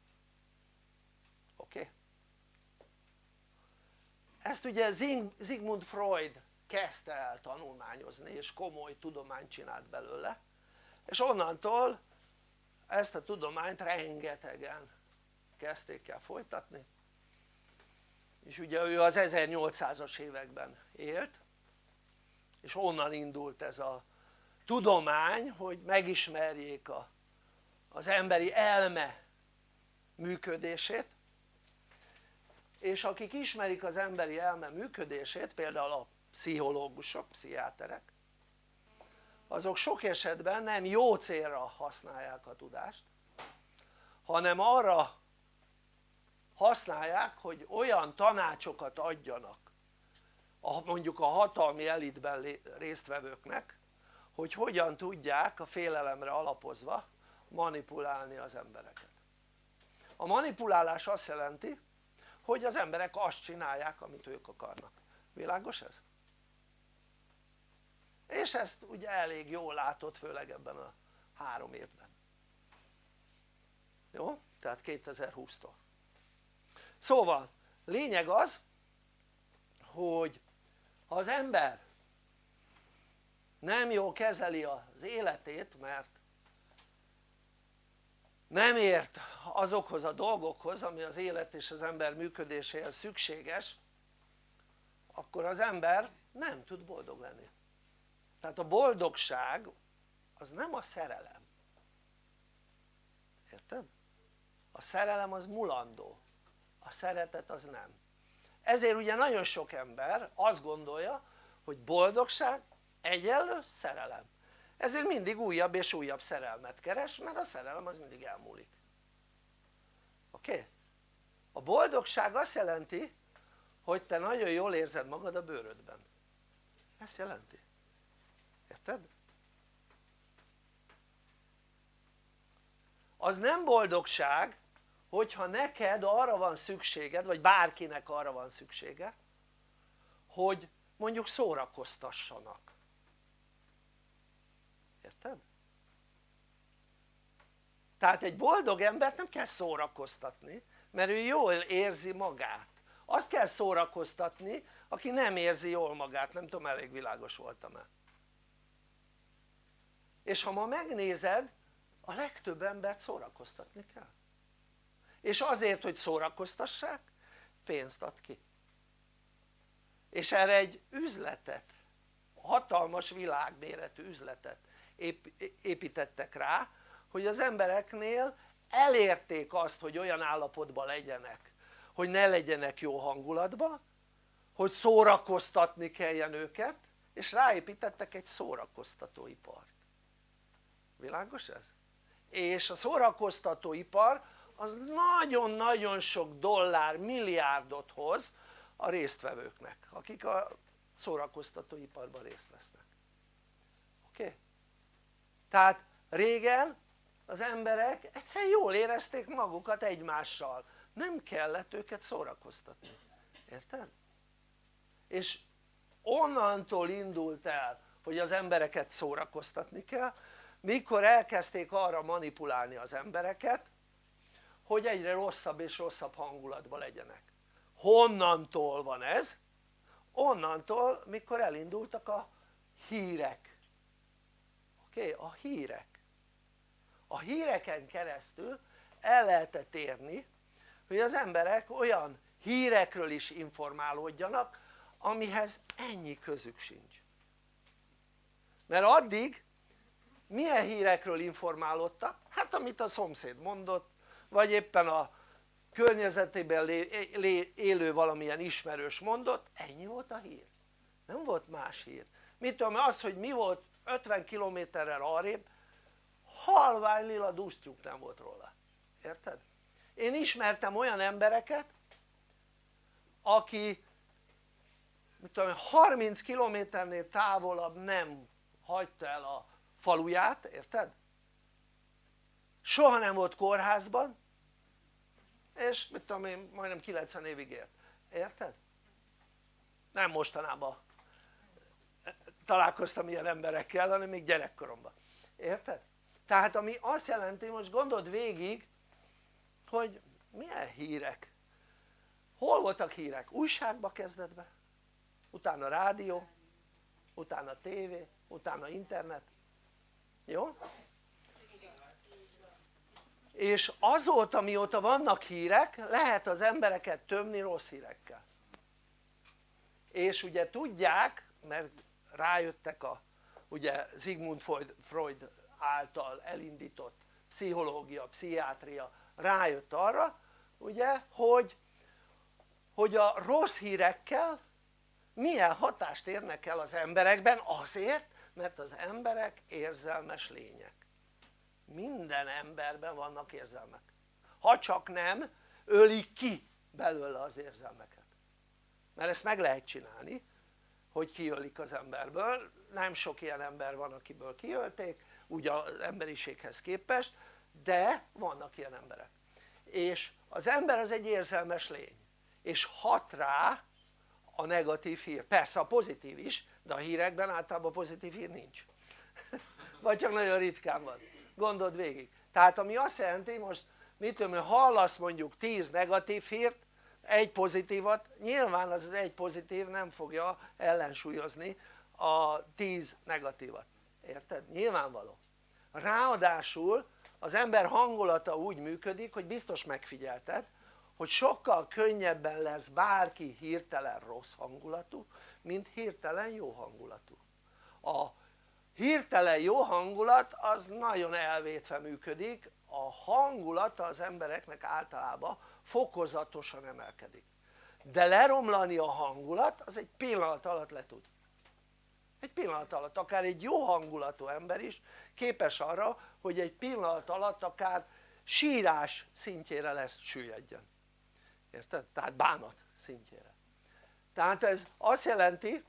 oké? Okay? Ezt ugye Sigmund Freud kezdte el tanulmányozni és komoly tudományt csinált belőle. És onnantól ezt a tudományt rengetegen kezdték el folytatni. És ugye ő az 1800-as években élt és onnan indult ez a tudomány hogy megismerjék a, az emberi elme működését és akik ismerik az emberi elme működését például a pszichológusok, pszichiáterek azok sok esetben nem jó célra használják a tudást hanem arra használják hogy olyan tanácsokat adjanak a, mondjuk a hatalmi elitben résztvevőknek hogy hogyan tudják a félelemre alapozva manipulálni az embereket. A manipulálás azt jelenti hogy az emberek azt csinálják amit ők akarnak, világos ez? és ezt ugye elég jól látott főleg ebben a három évben jó? tehát 2020-tól szóval lényeg az hogy ha az ember nem jól kezeli az életét mert nem ért azokhoz a dolgokhoz ami az élet és az ember működéséhez szükséges akkor az ember nem tud boldog lenni. Tehát a boldogság az nem a szerelem. Érted? a szerelem az mulandó. A szeretet az nem. Ezért ugye nagyon sok ember azt gondolja hogy boldogság egyenlő szerelem ezért mindig újabb és újabb szerelmet keres mert a szerelem az mindig elmúlik oké? A boldogság azt jelenti hogy te nagyon jól érzed magad a bőrödben ezt jelenti érted? az nem boldogság hogyha neked arra van szükséged vagy bárkinek arra van szüksége hogy mondjuk szórakoztassanak érted? Tehát egy boldog embert nem kell szórakoztatni mert ő jól érzi magát. Azt kell szórakoztatni aki nem érzi jól magát, nem tudom elég világos voltam-e. És ha ma megnézed a legtöbb embert szórakoztatni kell. És azért hogy szórakoztassák pénzt ad ki. És erre egy üzletet hatalmas világméretű üzletet építettek rá hogy az embereknél elérték azt hogy olyan állapotban legyenek hogy ne legyenek jó hangulatban hogy szórakoztatni kelljen őket és ráépítettek egy szórakoztatóipart világos ez? és a szórakoztatóipar az nagyon-nagyon sok dollár, milliárdot hoz a résztvevőknek akik a szórakoztatóiparban részt vesznek oké? Tehát régen az emberek egyszerűen jól érezték magukat egymással nem kellett őket szórakoztatni, érted? és onnantól indult el hogy az embereket szórakoztatni kell mikor elkezdték arra manipulálni az embereket hogy egyre rosszabb és rosszabb hangulatban legyenek honnantól van ez? onnantól mikor elindultak a hírek oké? Okay? a hírek a híreken keresztül el lehetett érni hogy az emberek olyan hírekről is informálódjanak amihez ennyi közük sincs. Mert addig milyen hírekről informálódtak? hát amit a szomszéd mondott vagy éppen a környezetében élő valamilyen ismerős mondott ennyi volt a hír. Nem volt más hír. Mit tudom az hogy mi volt 50 kilométerrel arrébb halvány lila dusztyunk nem volt róla érted? én ismertem olyan embereket aki mit tudom 30 kilométernél távolabb nem hagyta el a faluját, érted? soha nem volt kórházban és mit tudom én majdnem 90 évig élt, érted? nem mostanában találkoztam ilyen emberekkel hanem még gyerekkoromban, érted? Tehát ami azt jelenti most gondold végig hogy milyen hírek hol voltak hírek? újságba kezdetben utána rádió utána tévé utána internet jó? és azóta mióta vannak hírek lehet az embereket tömni rossz hírekkel és ugye tudják mert rájöttek a ugye Sigmund Freud által elindított pszichológia, pszichiátria rájött arra ugye hogy hogy a rossz hírekkel milyen hatást érnek el az emberekben azért mert az emberek érzelmes lények. Minden emberben vannak érzelmek. Ha csak nem ölik ki belőle az érzelmeket. Mert ezt meg lehet csinálni hogy kiölik az emberből nem sok ilyen ember van akiből kiölték úgy az emberiséghez képest de vannak ilyen emberek. És az ember az egy érzelmes lény és hat rá a negatív hír, persze a pozitív is de a hírekben általában pozitív hír nincs. <laughs> Vagy csak nagyon ritkán van, gondold végig. Tehát ami azt jelenti most mit tudom hogy hallasz mondjuk 10 negatív hírt egy pozitívat nyilván az az egy pozitív nem fogja ellensúlyozni a 10 negatívat. Érted? nyilvánvaló. Ráadásul az ember hangulata úgy működik hogy biztos megfigyelted hogy sokkal könnyebben lesz bárki hirtelen rossz hangulatú mint hirtelen jó hangulatú. A hirtelen jó hangulat az nagyon elvétve működik a hangulata az embereknek általában fokozatosan emelkedik. De leromlani a hangulat az egy pillanat alatt le tud egy pillanat alatt akár egy jó hangulatú ember is képes arra hogy egy pillanat alatt akár sírás szintjére lesz süllyedjen. Érted? tehát bánat szintjére. Tehát ez azt jelenti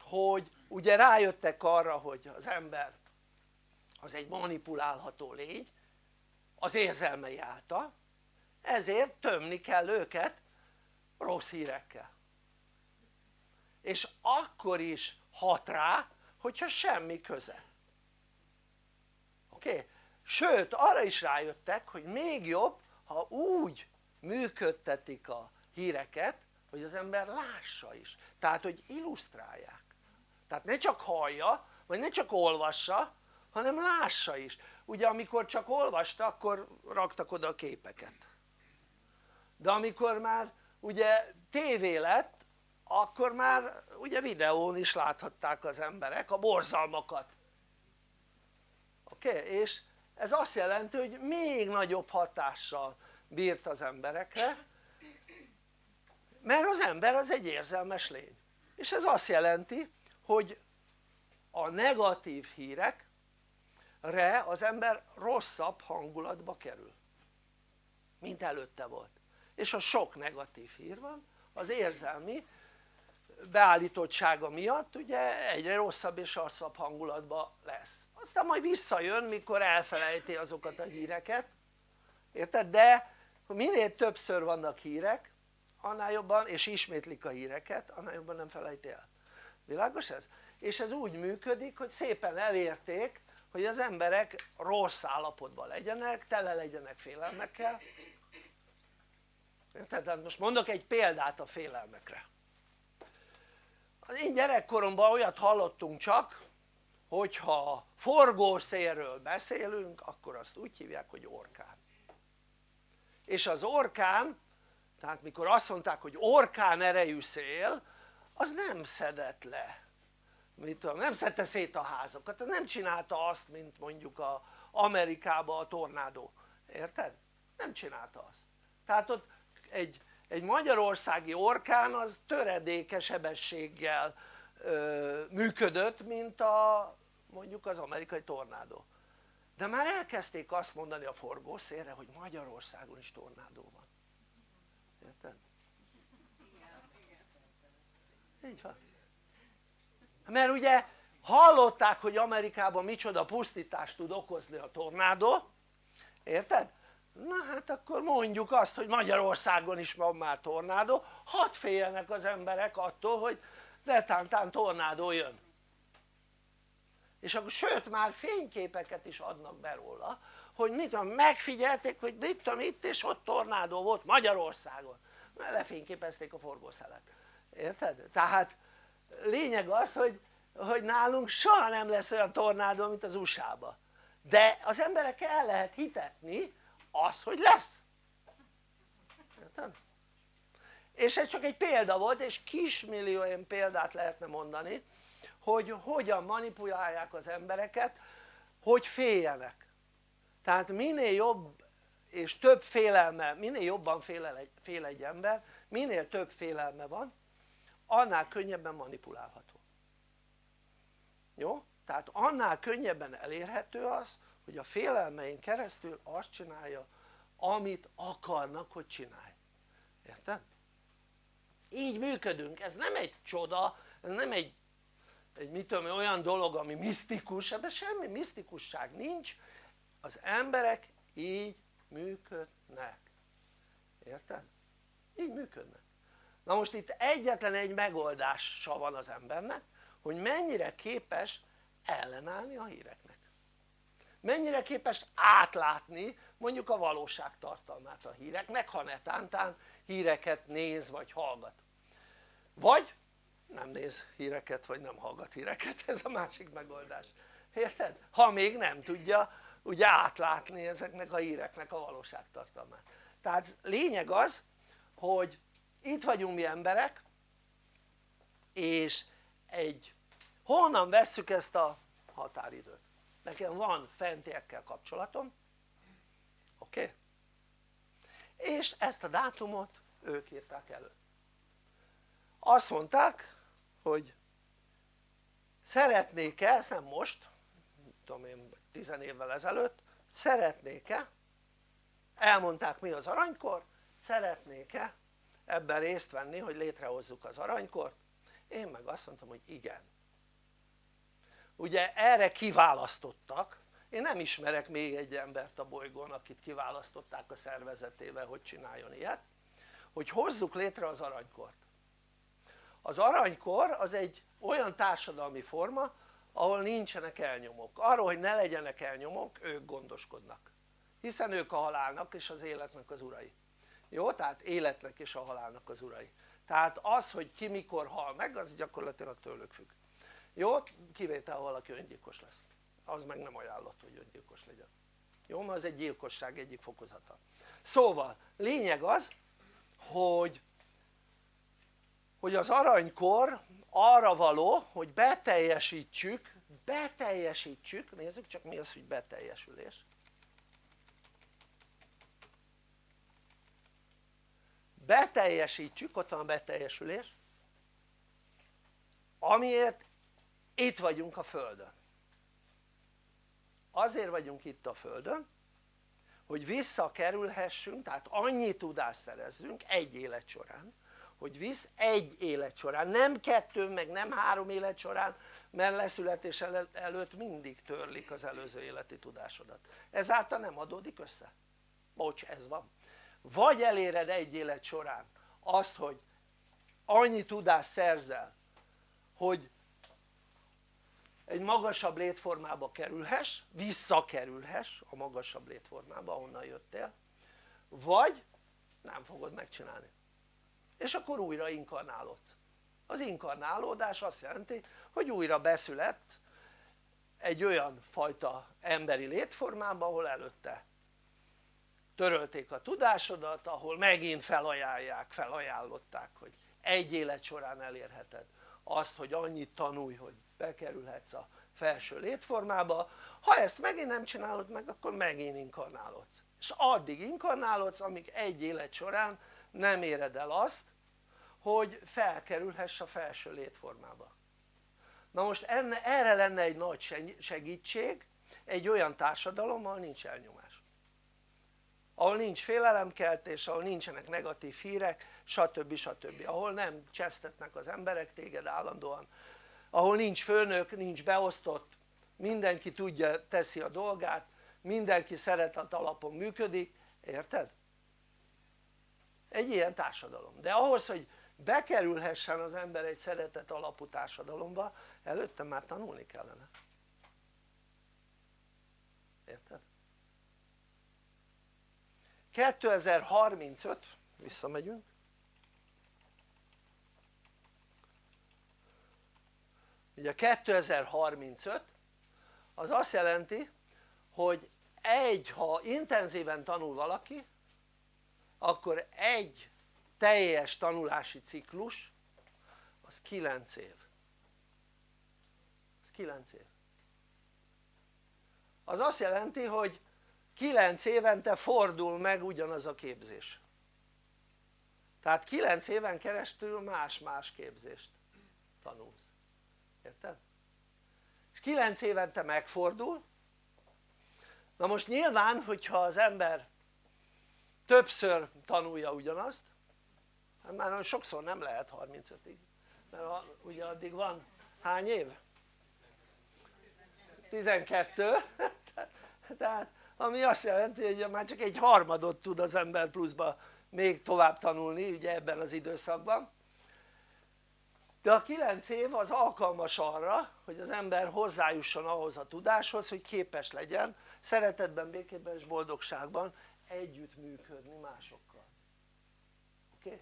hogy ugye rájöttek arra hogy az ember az egy manipulálható lény az érzelmei által ezért tömni kell őket rossz hírekkel. És akkor is hat rá hogyha semmi köze oké? Okay? sőt arra is rájöttek hogy még jobb ha úgy működtetik a híreket hogy az ember lássa is tehát hogy illusztrálják tehát ne csak hallja vagy ne csak olvassa hanem lássa is ugye amikor csak olvasta akkor raktak oda a képeket de amikor már ugye tévé lett akkor már ugye videón is láthatták az emberek a borzalmakat oké? Okay? és ez azt jelenti hogy még nagyobb hatással bírt az emberekre mert az ember az egy érzelmes lény és ez azt jelenti hogy a negatív hírekre az ember rosszabb hangulatba kerül mint előtte volt és ha sok negatív hír van az érzelmi beállítottsága miatt ugye egyre rosszabb és rosszabb hangulatba lesz. Aztán majd visszajön mikor elfelejti azokat a híreket. Érted? de minél többször vannak hírek annál jobban és ismétlik a híreket annál jobban nem felejti el. Világos ez? és ez úgy működik hogy szépen elérték hogy az emberek rossz állapotban legyenek, tele legyenek félelmekkel. Tehát most mondok egy példát a félelmekre az én gyerekkoromban olyat hallottunk csak hogyha forgószélről beszélünk akkor azt úgy hívják hogy orkán. És az orkán tehát mikor azt mondták hogy orkán erejű szél az nem szedett le. Mit tudom, nem szedte szét a házakat, nem csinálta azt mint mondjuk a Amerikában a tornádó, érted? nem csinálta azt. Tehát ott egy, egy magyarországi orkán az töredéke sebességgel ö, működött mint a mondjuk az amerikai tornádó de már elkezdték azt mondani a forgószélre hogy Magyarországon is tornádó van érted? így van mert ugye hallották hogy Amerikában micsoda pusztítást tud okozni a tornádó érted? Na hát akkor mondjuk azt hogy Magyarországon is van már tornádó. Hadd féljenek az emberek attól hogy tántán tornádó jön. És akkor sőt már fényképeket is adnak be róla hogy mit tudom megfigyelték hogy mit tudom itt és ott tornádó volt Magyarországon. Mert lefényképezték a forgószelet. Érted? tehát lényeg az hogy, hogy nálunk soha nem lesz olyan tornádó mint az USA-ba de az emberek el lehet hitetni az hogy lesz érted? és ez csak egy példa volt és kismillió ilyen példát lehetne mondani hogy hogyan manipulálják az embereket hogy féljenek tehát minél jobb és több félelme, minél jobban fél egy, fél egy ember minél több félelme van annál könnyebben manipulálható jó? tehát annál könnyebben elérhető az hogy a félelmein keresztül azt csinálja amit akarnak hogy csinálj. Érted? így működünk, ez nem egy csoda, ez nem egy, egy mit tudom, olyan dolog ami misztikus, ebben semmi misztikusság nincs. Az emberek így működnek. Érted? így működnek. Na most itt egyetlen egy megoldása van az embernek hogy mennyire képes ellenállni a híreknek mennyire képes átlátni mondjuk a valóság tartalmát a híreknek ha netántán híreket néz vagy hallgat vagy nem néz híreket vagy nem hallgat híreket ez a másik megoldás érted? ha még nem tudja ugye átlátni ezeknek a híreknek a valóságtartalmát tehát lényeg az hogy itt vagyunk mi emberek és egy honnan vesszük ezt a határidőt? Nekem van fentiekkel kapcsolatom oké? Okay? és ezt a dátumot ők írták elő azt mondták hogy szeretnék-e, ezt nem most tudom én tizen évvel ezelőtt szeretnék-e elmondták mi az aranykor szeretnék-e ebben részt venni hogy létrehozzuk az aranykort én meg azt mondtam hogy igen ugye erre kiválasztottak. Én nem ismerek még egy embert a bolygón akit kiválasztották a szervezetével hogy csináljon ilyet. Hogy hozzuk létre az aranykort. Az aranykor az egy olyan társadalmi forma ahol nincsenek elnyomók, arról hogy ne legyenek elnyomók ők gondoskodnak. Hiszen ők a halálnak és az életnek az urai. Jó? tehát életnek és a halálnak az urai. Tehát az hogy ki mikor hal meg az gyakorlatilag tőlük függ jó? kivétel valaki öngyilkos lesz az meg nem ajánlott hogy öngyilkos legyen jó? mert az egy gyilkosság egyik fokozata szóval lényeg az hogy hogy az aranykor arra való hogy beteljesítsük beteljesítsük, nézzük csak mi az hogy beteljesülés beteljesítsük, ott van beteljesülés amiért itt vagyunk a Földön. Azért vagyunk itt a Földön hogy visszakerülhessünk, tehát annyi tudást szerezzünk egy élet során hogy visz egy élet során, nem kettő meg nem három élet során mert leszületés előtt mindig törlik az előző életi tudásodat. Ezáltal nem adódik össze. Bocs ez van. Vagy eléred egy élet során azt hogy annyi tudást szerzel hogy egy magasabb létformába kerülhess, visszakerülhess a magasabb létformába ahonnan jöttél vagy nem fogod megcsinálni. És akkor újra inkarnálod. Az inkarnálódás azt jelenti hogy újra beszület egy olyan fajta emberi létformába ahol előtte törölték a tudásodat ahol megint felajánlják, felajánlották hogy egy élet során elérheted azt hogy annyit tanulj hogy bekerülhetsz a felső létformába ha ezt megint nem csinálod meg akkor megint inkarnálodsz és addig inkarnálodsz amíg egy élet során nem éred el azt hogy felkerülhess a felső létformába na most enne, erre lenne egy nagy segítség egy olyan társadalom ahol nincs elnyomás ahol nincs félelemkeltés, ahol nincsenek negatív hírek stb. stb. ahol nem csesztetnek az emberek téged állandóan ahol nincs főnök, nincs beosztott mindenki tudja, teszi a dolgát mindenki szeretet alapon működik, érted? egy ilyen társadalom, de ahhoz hogy bekerülhessen az ember egy szeretet alapú társadalomba előtte már tanulni kellene érted? 2035 visszamegyünk ugye 2035 az azt jelenti hogy egy ha intenzíven tanul valaki akkor egy teljes tanulási ciklus az 9 év. Az 9 év. Az azt jelenti hogy 9 évente fordul meg ugyanaz a képzés. Tehát 9 éven keresztül más-más képzést tanulsz, érted? és 9 évente megfordul na most nyilván hogyha az ember többször tanulja ugyanazt hát már sokszor nem lehet 35-ig mert a, ugye addig van hány év? 12 <laughs> tehát ami azt jelenti hogy már csak egy harmadot tud az ember pluszba még tovább tanulni ugye ebben az időszakban de a 9 év az alkalmas arra hogy az ember hozzájusson ahhoz a tudáshoz hogy képes legyen szeretetben, békében és boldogságban együttműködni másokkal oké? Okay?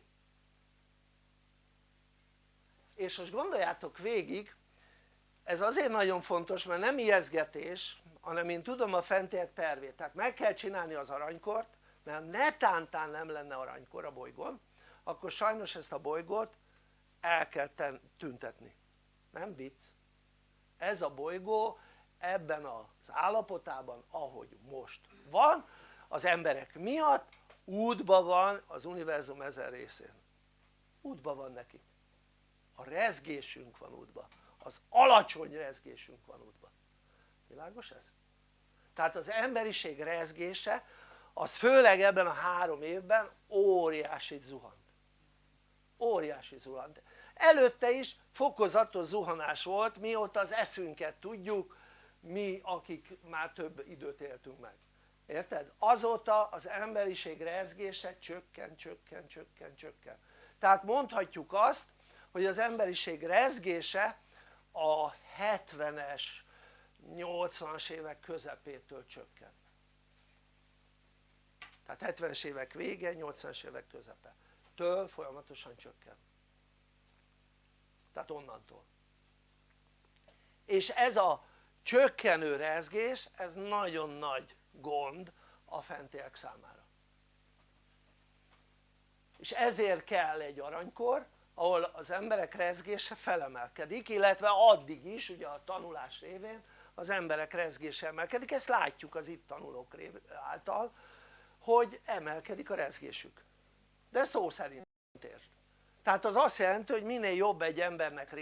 és most gondoljátok végig ez azért nagyon fontos mert nem ijeszgetés hanem én tudom a fentiek tervét tehát meg kell csinálni az aranykort mert ha netántán nem lenne aranykor a bolygón akkor sajnos ezt a bolygót el kell tüntetni. Nem vicc. Ez a bolygó ebben az állapotában ahogy most van az emberek miatt útban van az univerzum ezer részén. Útban van neki a rezgésünk van útban az alacsony rezgésünk van útban világos ez? tehát az emberiség rezgése az főleg ebben a három évben óriási zuhant. Óriási zuhant előtte is fokozatos zuhanás volt mióta az eszünket tudjuk mi akik már több időt éltünk meg. Érted? azóta az emberiség rezgése csökken, csökken, csökken, csökken. Tehát mondhatjuk azt hogy az emberiség rezgése a 70-es 80-as évek közepétől csökken. Tehát 70-es évek vége 80-as évek közepe. Től folyamatosan csökken tehát onnantól. És ez a csökkenő rezgés ez nagyon nagy gond a fentiek számára. És ezért kell egy aranykor ahol az emberek rezgése felemelkedik illetve addig is ugye a tanulás révén az emberek rezgése emelkedik, ezt látjuk az itt tanulók által hogy emelkedik a rezgésük. De szó szerint értsd tehát az azt jelenti hogy minél jobb egy embernek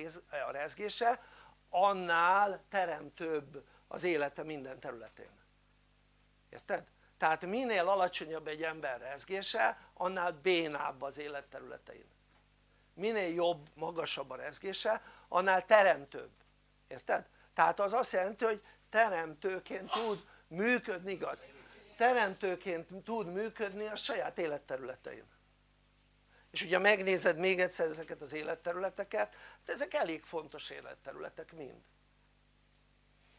a rezgése annál teremtőbb az élete minden területén érted? tehát minél alacsonyabb egy ember rezgése annál bénább az élet területein minél jobb, magasabb a rezgése annál teremtőbb, érted? tehát az azt jelenti hogy teremtőként tud működni igaz? teremtőként tud működni a saját életterületein és ugye megnézed még egyszer ezeket az életterületeket de ezek elég fontos életterületek mind.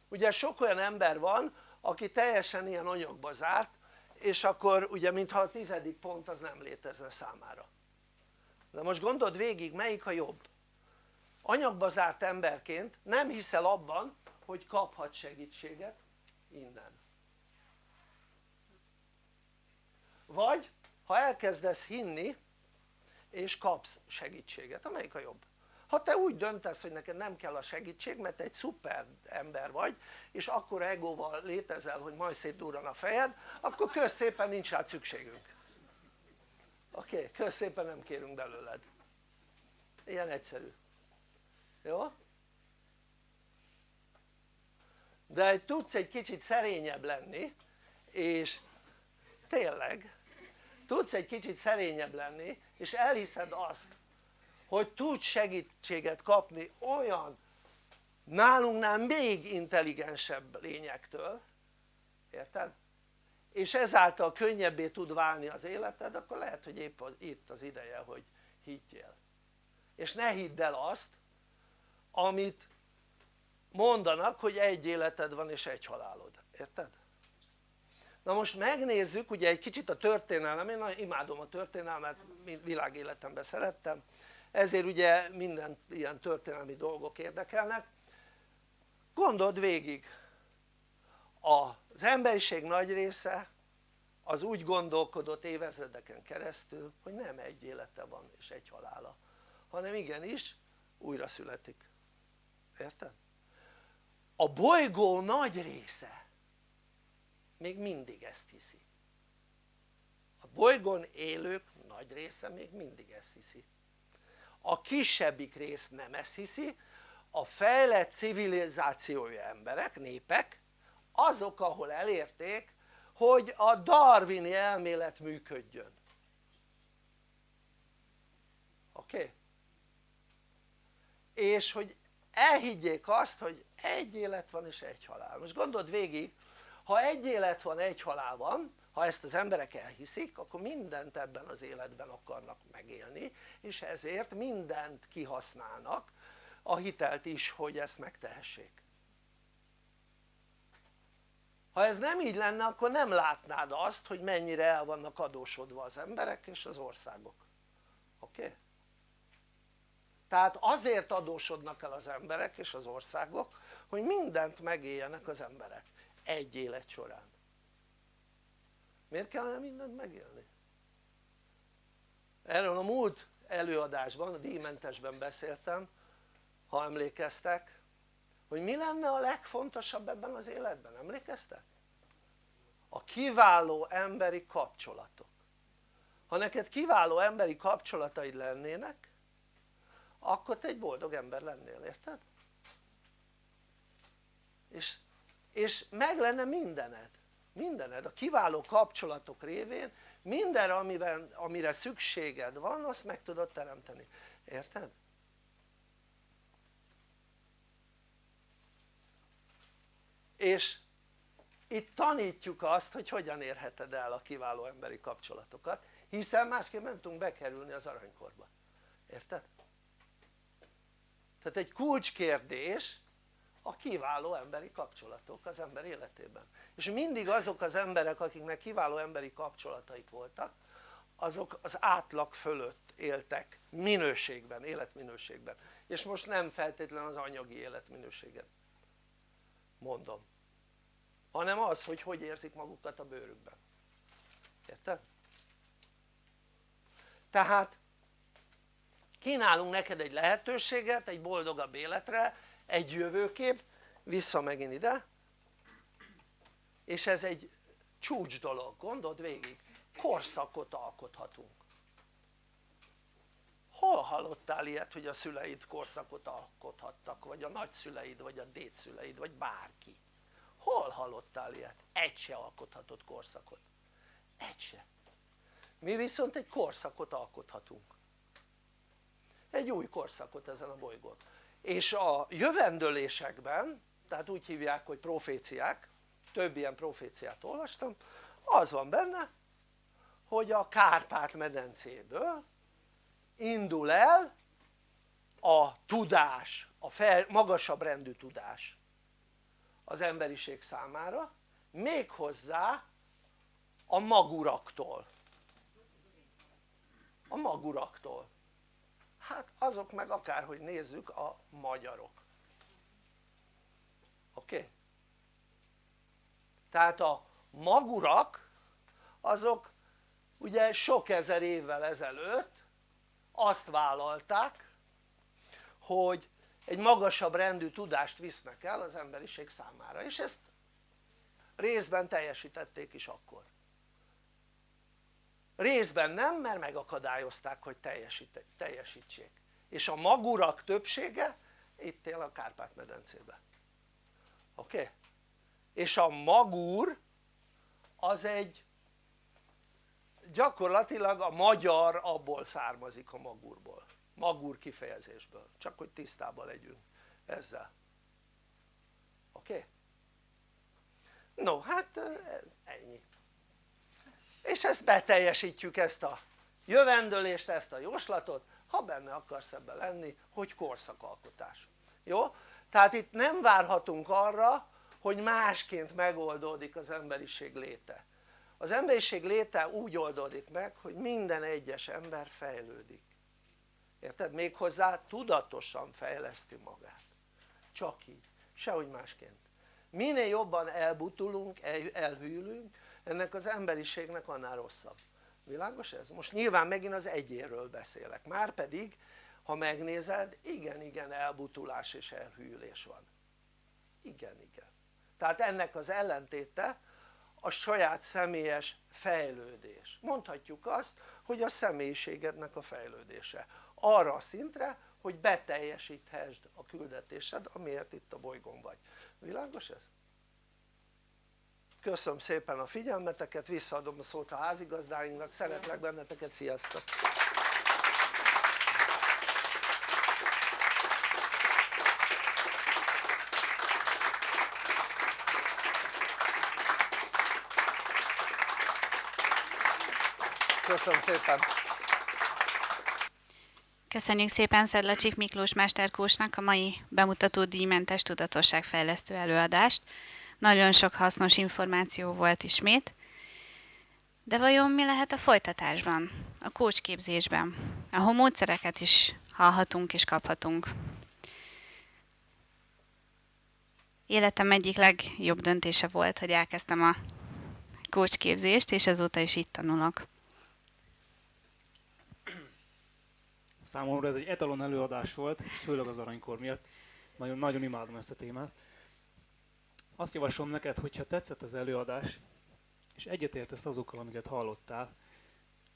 Ugye sok olyan ember van aki teljesen ilyen anyagba zárt és akkor ugye mintha a tizedik pont az nem létezne számára. De most gondold végig melyik a jobb? Anyagba zárt emberként nem hiszel abban hogy kaphat segítséget innen. Vagy ha elkezdesz hinni és kapsz segítséget, amelyik a jobb ha te úgy döntesz hogy neked nem kell a segítség mert egy szuper ember vagy és akkor egóval létezel hogy majd szétdurran a fejed akkor kösz szépen nincs rá szükségünk oké? Okay, kösz szépen nem kérünk belőled ilyen egyszerű jó? de tudsz egy kicsit szerényebb lenni és tényleg tudsz egy kicsit szerényebb lenni és elhiszed azt hogy tudsz segítséget kapni olyan nálunknál még intelligensebb lényektől érted? és ezáltal könnyebbé tud válni az életed akkor lehet hogy épp az, itt az ideje hogy higgyél és ne hidd el azt amit mondanak hogy egy életed van és egy halálod, érted? Na most megnézzük ugye egy kicsit a történelem, én imádom a történelmet, világéletemben szerettem. Ezért ugye minden ilyen történelmi dolgok érdekelnek. Gondold végig. Az emberiség nagy része az úgy gondolkodott évezredeken keresztül hogy nem egy élete van és egy halála hanem igenis újra születik, érted? a bolygó nagy része még mindig ezt hiszi a bolygón élők nagy része még mindig ezt hiszi a kisebbik rész nem ezt hiszi a fejlett civilizációja emberek, népek azok ahol elérték hogy a darwini elmélet működjön oké? Okay? és hogy elhiggyék azt hogy egy élet van és egy halál most gondold végig ha egy élet van egy halál van ha ezt az emberek elhiszik akkor mindent ebben az életben akarnak megélni és ezért mindent kihasználnak a hitelt is hogy ezt megtehessék ha ez nem így lenne akkor nem látnád azt hogy mennyire el vannak adósodva az emberek és az országok oké? Okay? tehát azért adósodnak el az emberek és az országok hogy mindent megéljenek az emberek egy élet során miért kellene mindent megélni? erről a múlt előadásban, a díjmentesben beszéltem ha emlékeztek hogy mi lenne a legfontosabb ebben az életben, emlékeztek? a kiváló emberi kapcsolatok ha neked kiváló emberi kapcsolataid lennének akkor te egy boldog ember lennél, érted? és, és meg lenne mindened mindened, a kiváló kapcsolatok révén minden amiben, amire szükséged van azt meg tudod teremteni, érted? és itt tanítjuk azt hogy hogyan érheted el a kiváló emberi kapcsolatokat hiszen másképp nem tudunk bekerülni az aranykorba, érted? tehát egy kulcskérdés a kiváló emberi kapcsolatok az ember életében. És mindig azok az emberek akiknek kiváló emberi kapcsolataik voltak azok az átlag fölött éltek minőségben, életminőségben. És most nem feltétlenül az anyagi életminőséget mondom hanem az hogy hogy érzik magukat a bőrükben. Érted? tehát kínálunk neked egy lehetőséget egy boldogabb életre egy jövőkép vissza megint ide. És ez egy csúcs dolog, gondold végig. Korszakot alkothatunk. Hol hallottál ilyet hogy a szüleid korszakot alkothattak vagy a nagyszüleid vagy a dédszüleid vagy bárki? Hol hallottál ilyet? egy se alkothatott korszakot. Egy se. Mi viszont egy korszakot alkothatunk. Egy új korszakot ezen a bolygón és a jövendőlésekben tehát úgy hívják hogy proféciák több ilyen proféciát olvastam az van benne hogy a Kárpát-medencéből indul el a tudás, a fel, magasabb rendű tudás az emberiség számára méghozzá a maguraktól. A maguraktól hát azok meg akárhogy nézzük a magyarok oké? Okay? tehát a magurak azok ugye sok ezer évvel ezelőtt azt vállalták hogy egy magasabb rendű tudást visznek el az emberiség számára és ezt részben teljesítették is akkor részben nem mert megakadályozták hogy teljesítsék és a magurak többsége itt él a Kárpát-medencében oké? Okay? és a magur az egy gyakorlatilag a magyar abból származik a magurból magur kifejezésből csak hogy tisztában legyünk ezzel oké? Okay? no hát ennyi és ezt beteljesítjük ezt a jövendőlést, ezt a jóslatot ha benne akarsz ebben lenni hogy korszakalkotás. Jó? tehát itt nem várhatunk arra hogy másként megoldódik az emberiség léte. Az emberiség léte úgy oldódik meg hogy minden egyes ember fejlődik. Érted? méghozzá tudatosan fejleszti magát. Csak így, sehogy másként. Minél jobban elbutulunk, elhűlünk ennek az emberiségnek annál rosszabb. Világos ez? most nyilván megint az egyéről beszélek, már pedig ha megnézed igen igen elbutulás és elhűlés van. Igen igen. Tehát ennek az ellentéte a saját személyes fejlődés. Mondhatjuk azt hogy a személyiségednek a fejlődése. Arra a szintre hogy beteljesíthessd a küldetésed amiért itt a bolygón vagy. Világos ez? Köszönöm szépen a figyelmeteket, visszaadom a szót a házigazdáinknak, szeretlek benneteket, sziasztok! Köszönöm szépen! Köszönjük szépen Szedlacsik Miklós Mesterkósnak a mai bemutató díjmentes tudatosságfejlesztő előadást. Nagyon sok hasznos információ volt ismét. De vajon mi lehet a folytatásban, a kócsképzésben, ahol módszereket is hallhatunk és kaphatunk? Életem egyik legjobb döntése volt, hogy elkezdtem a kócsképzést, és azóta is itt tanulok. Számomra ez egy etalon előadás volt, főleg az aranykor miatt. Nagyon, nagyon imádom ezt a témát. Azt javaslom neked, hogyha tetszett az előadás, és egyetértesz azokkal, amiket hallottál,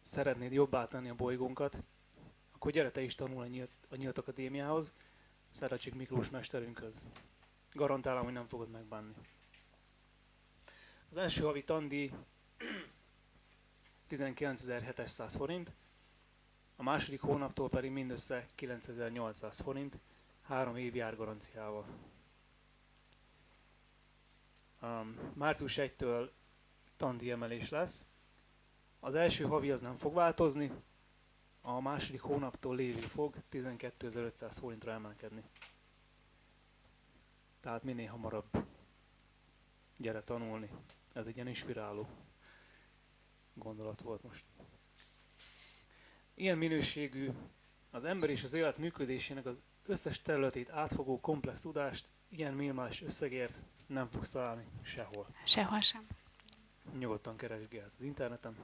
szeretnéd jobbá tenni a bolygónkat, akkor gyere te is tanul a Nyílt, a Nyílt Akadémiához, Szerecsik Miklós mesterünkhöz. Garantálom, hogy nem fogod megbánni. Az első havi tandi <clears throat> 19.700 forint, a második hónaptól pedig mindössze 9800 forint, három év jár garanciával. Március 1-től tandi emelés lesz. Az első havi az nem fog változni, a második hónaptól lévő fog 12.500 forintra emelkedni. Tehát minél hamarabb gyere tanulni. Ez egy ilyen inspiráló gondolat volt most ilyen minőségű, az ember és az élet működésének az összes területét átfogó komplex tudást ilyen minimális összegért nem fogsz találni sehol. Sehol sem. Nyugodtan keresgélsz az interneten.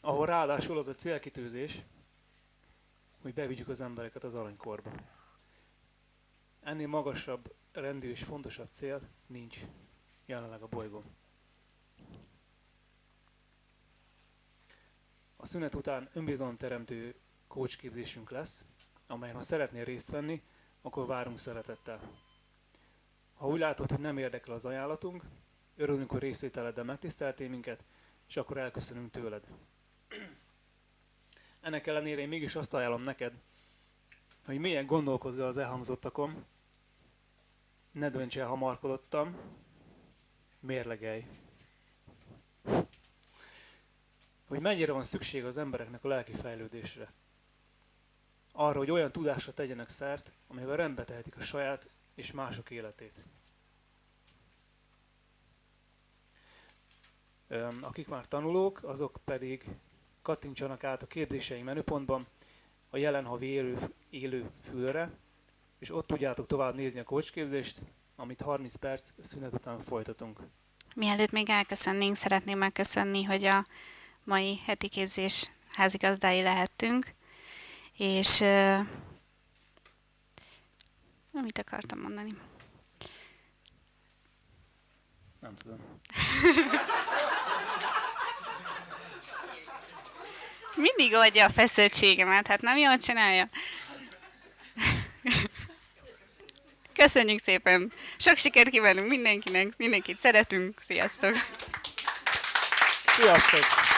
Ahol ráadásul az a célkitűzés, hogy bevigyük az embereket az aranykorba. Ennél magasabb rendű és fontosabb cél nincs jelenleg a bolygón. A szünet után önbizalomteremtő kócsképzésünk lesz, amelyen ha szeretnél részt venni, akkor várunk szeretettel. Ha úgy látod, hogy nem érdekel az ajánlatunk, örülünk, hogy részvételeddel megtiszteltél minket, és akkor elköszönünk tőled. Ennek ellenére én mégis azt ajánlom neked, hogy milyen gondolkozzál az elhangzottakon, ne dönts el hamarkodottam, mérlegelj hogy mennyire van szükség az embereknek a lelki fejlődésre. Arra, hogy olyan tudásra tegyenek szert, amivel rendbe tehetik a saját és mások életét. Akik már tanulók, azok pedig kattintsanak át a képzéseink menüpontban a jelen havi élő, élő fülre, és ott tudjátok tovább nézni a coachképzést, amit 30 perc szünet után folytatunk. Mielőtt még elköszönnénk, szeretném megköszönni, hogy a mai heti képzés házigazdái lehettünk, és mit akartam mondani? Nem tudom. Mindig adja a feszültségemet, hát nem jól csinálja. Köszönjük szépen! Sok sikert kívánunk mindenkinek, mindenkit szeretünk, sziasztok! Sziasztok!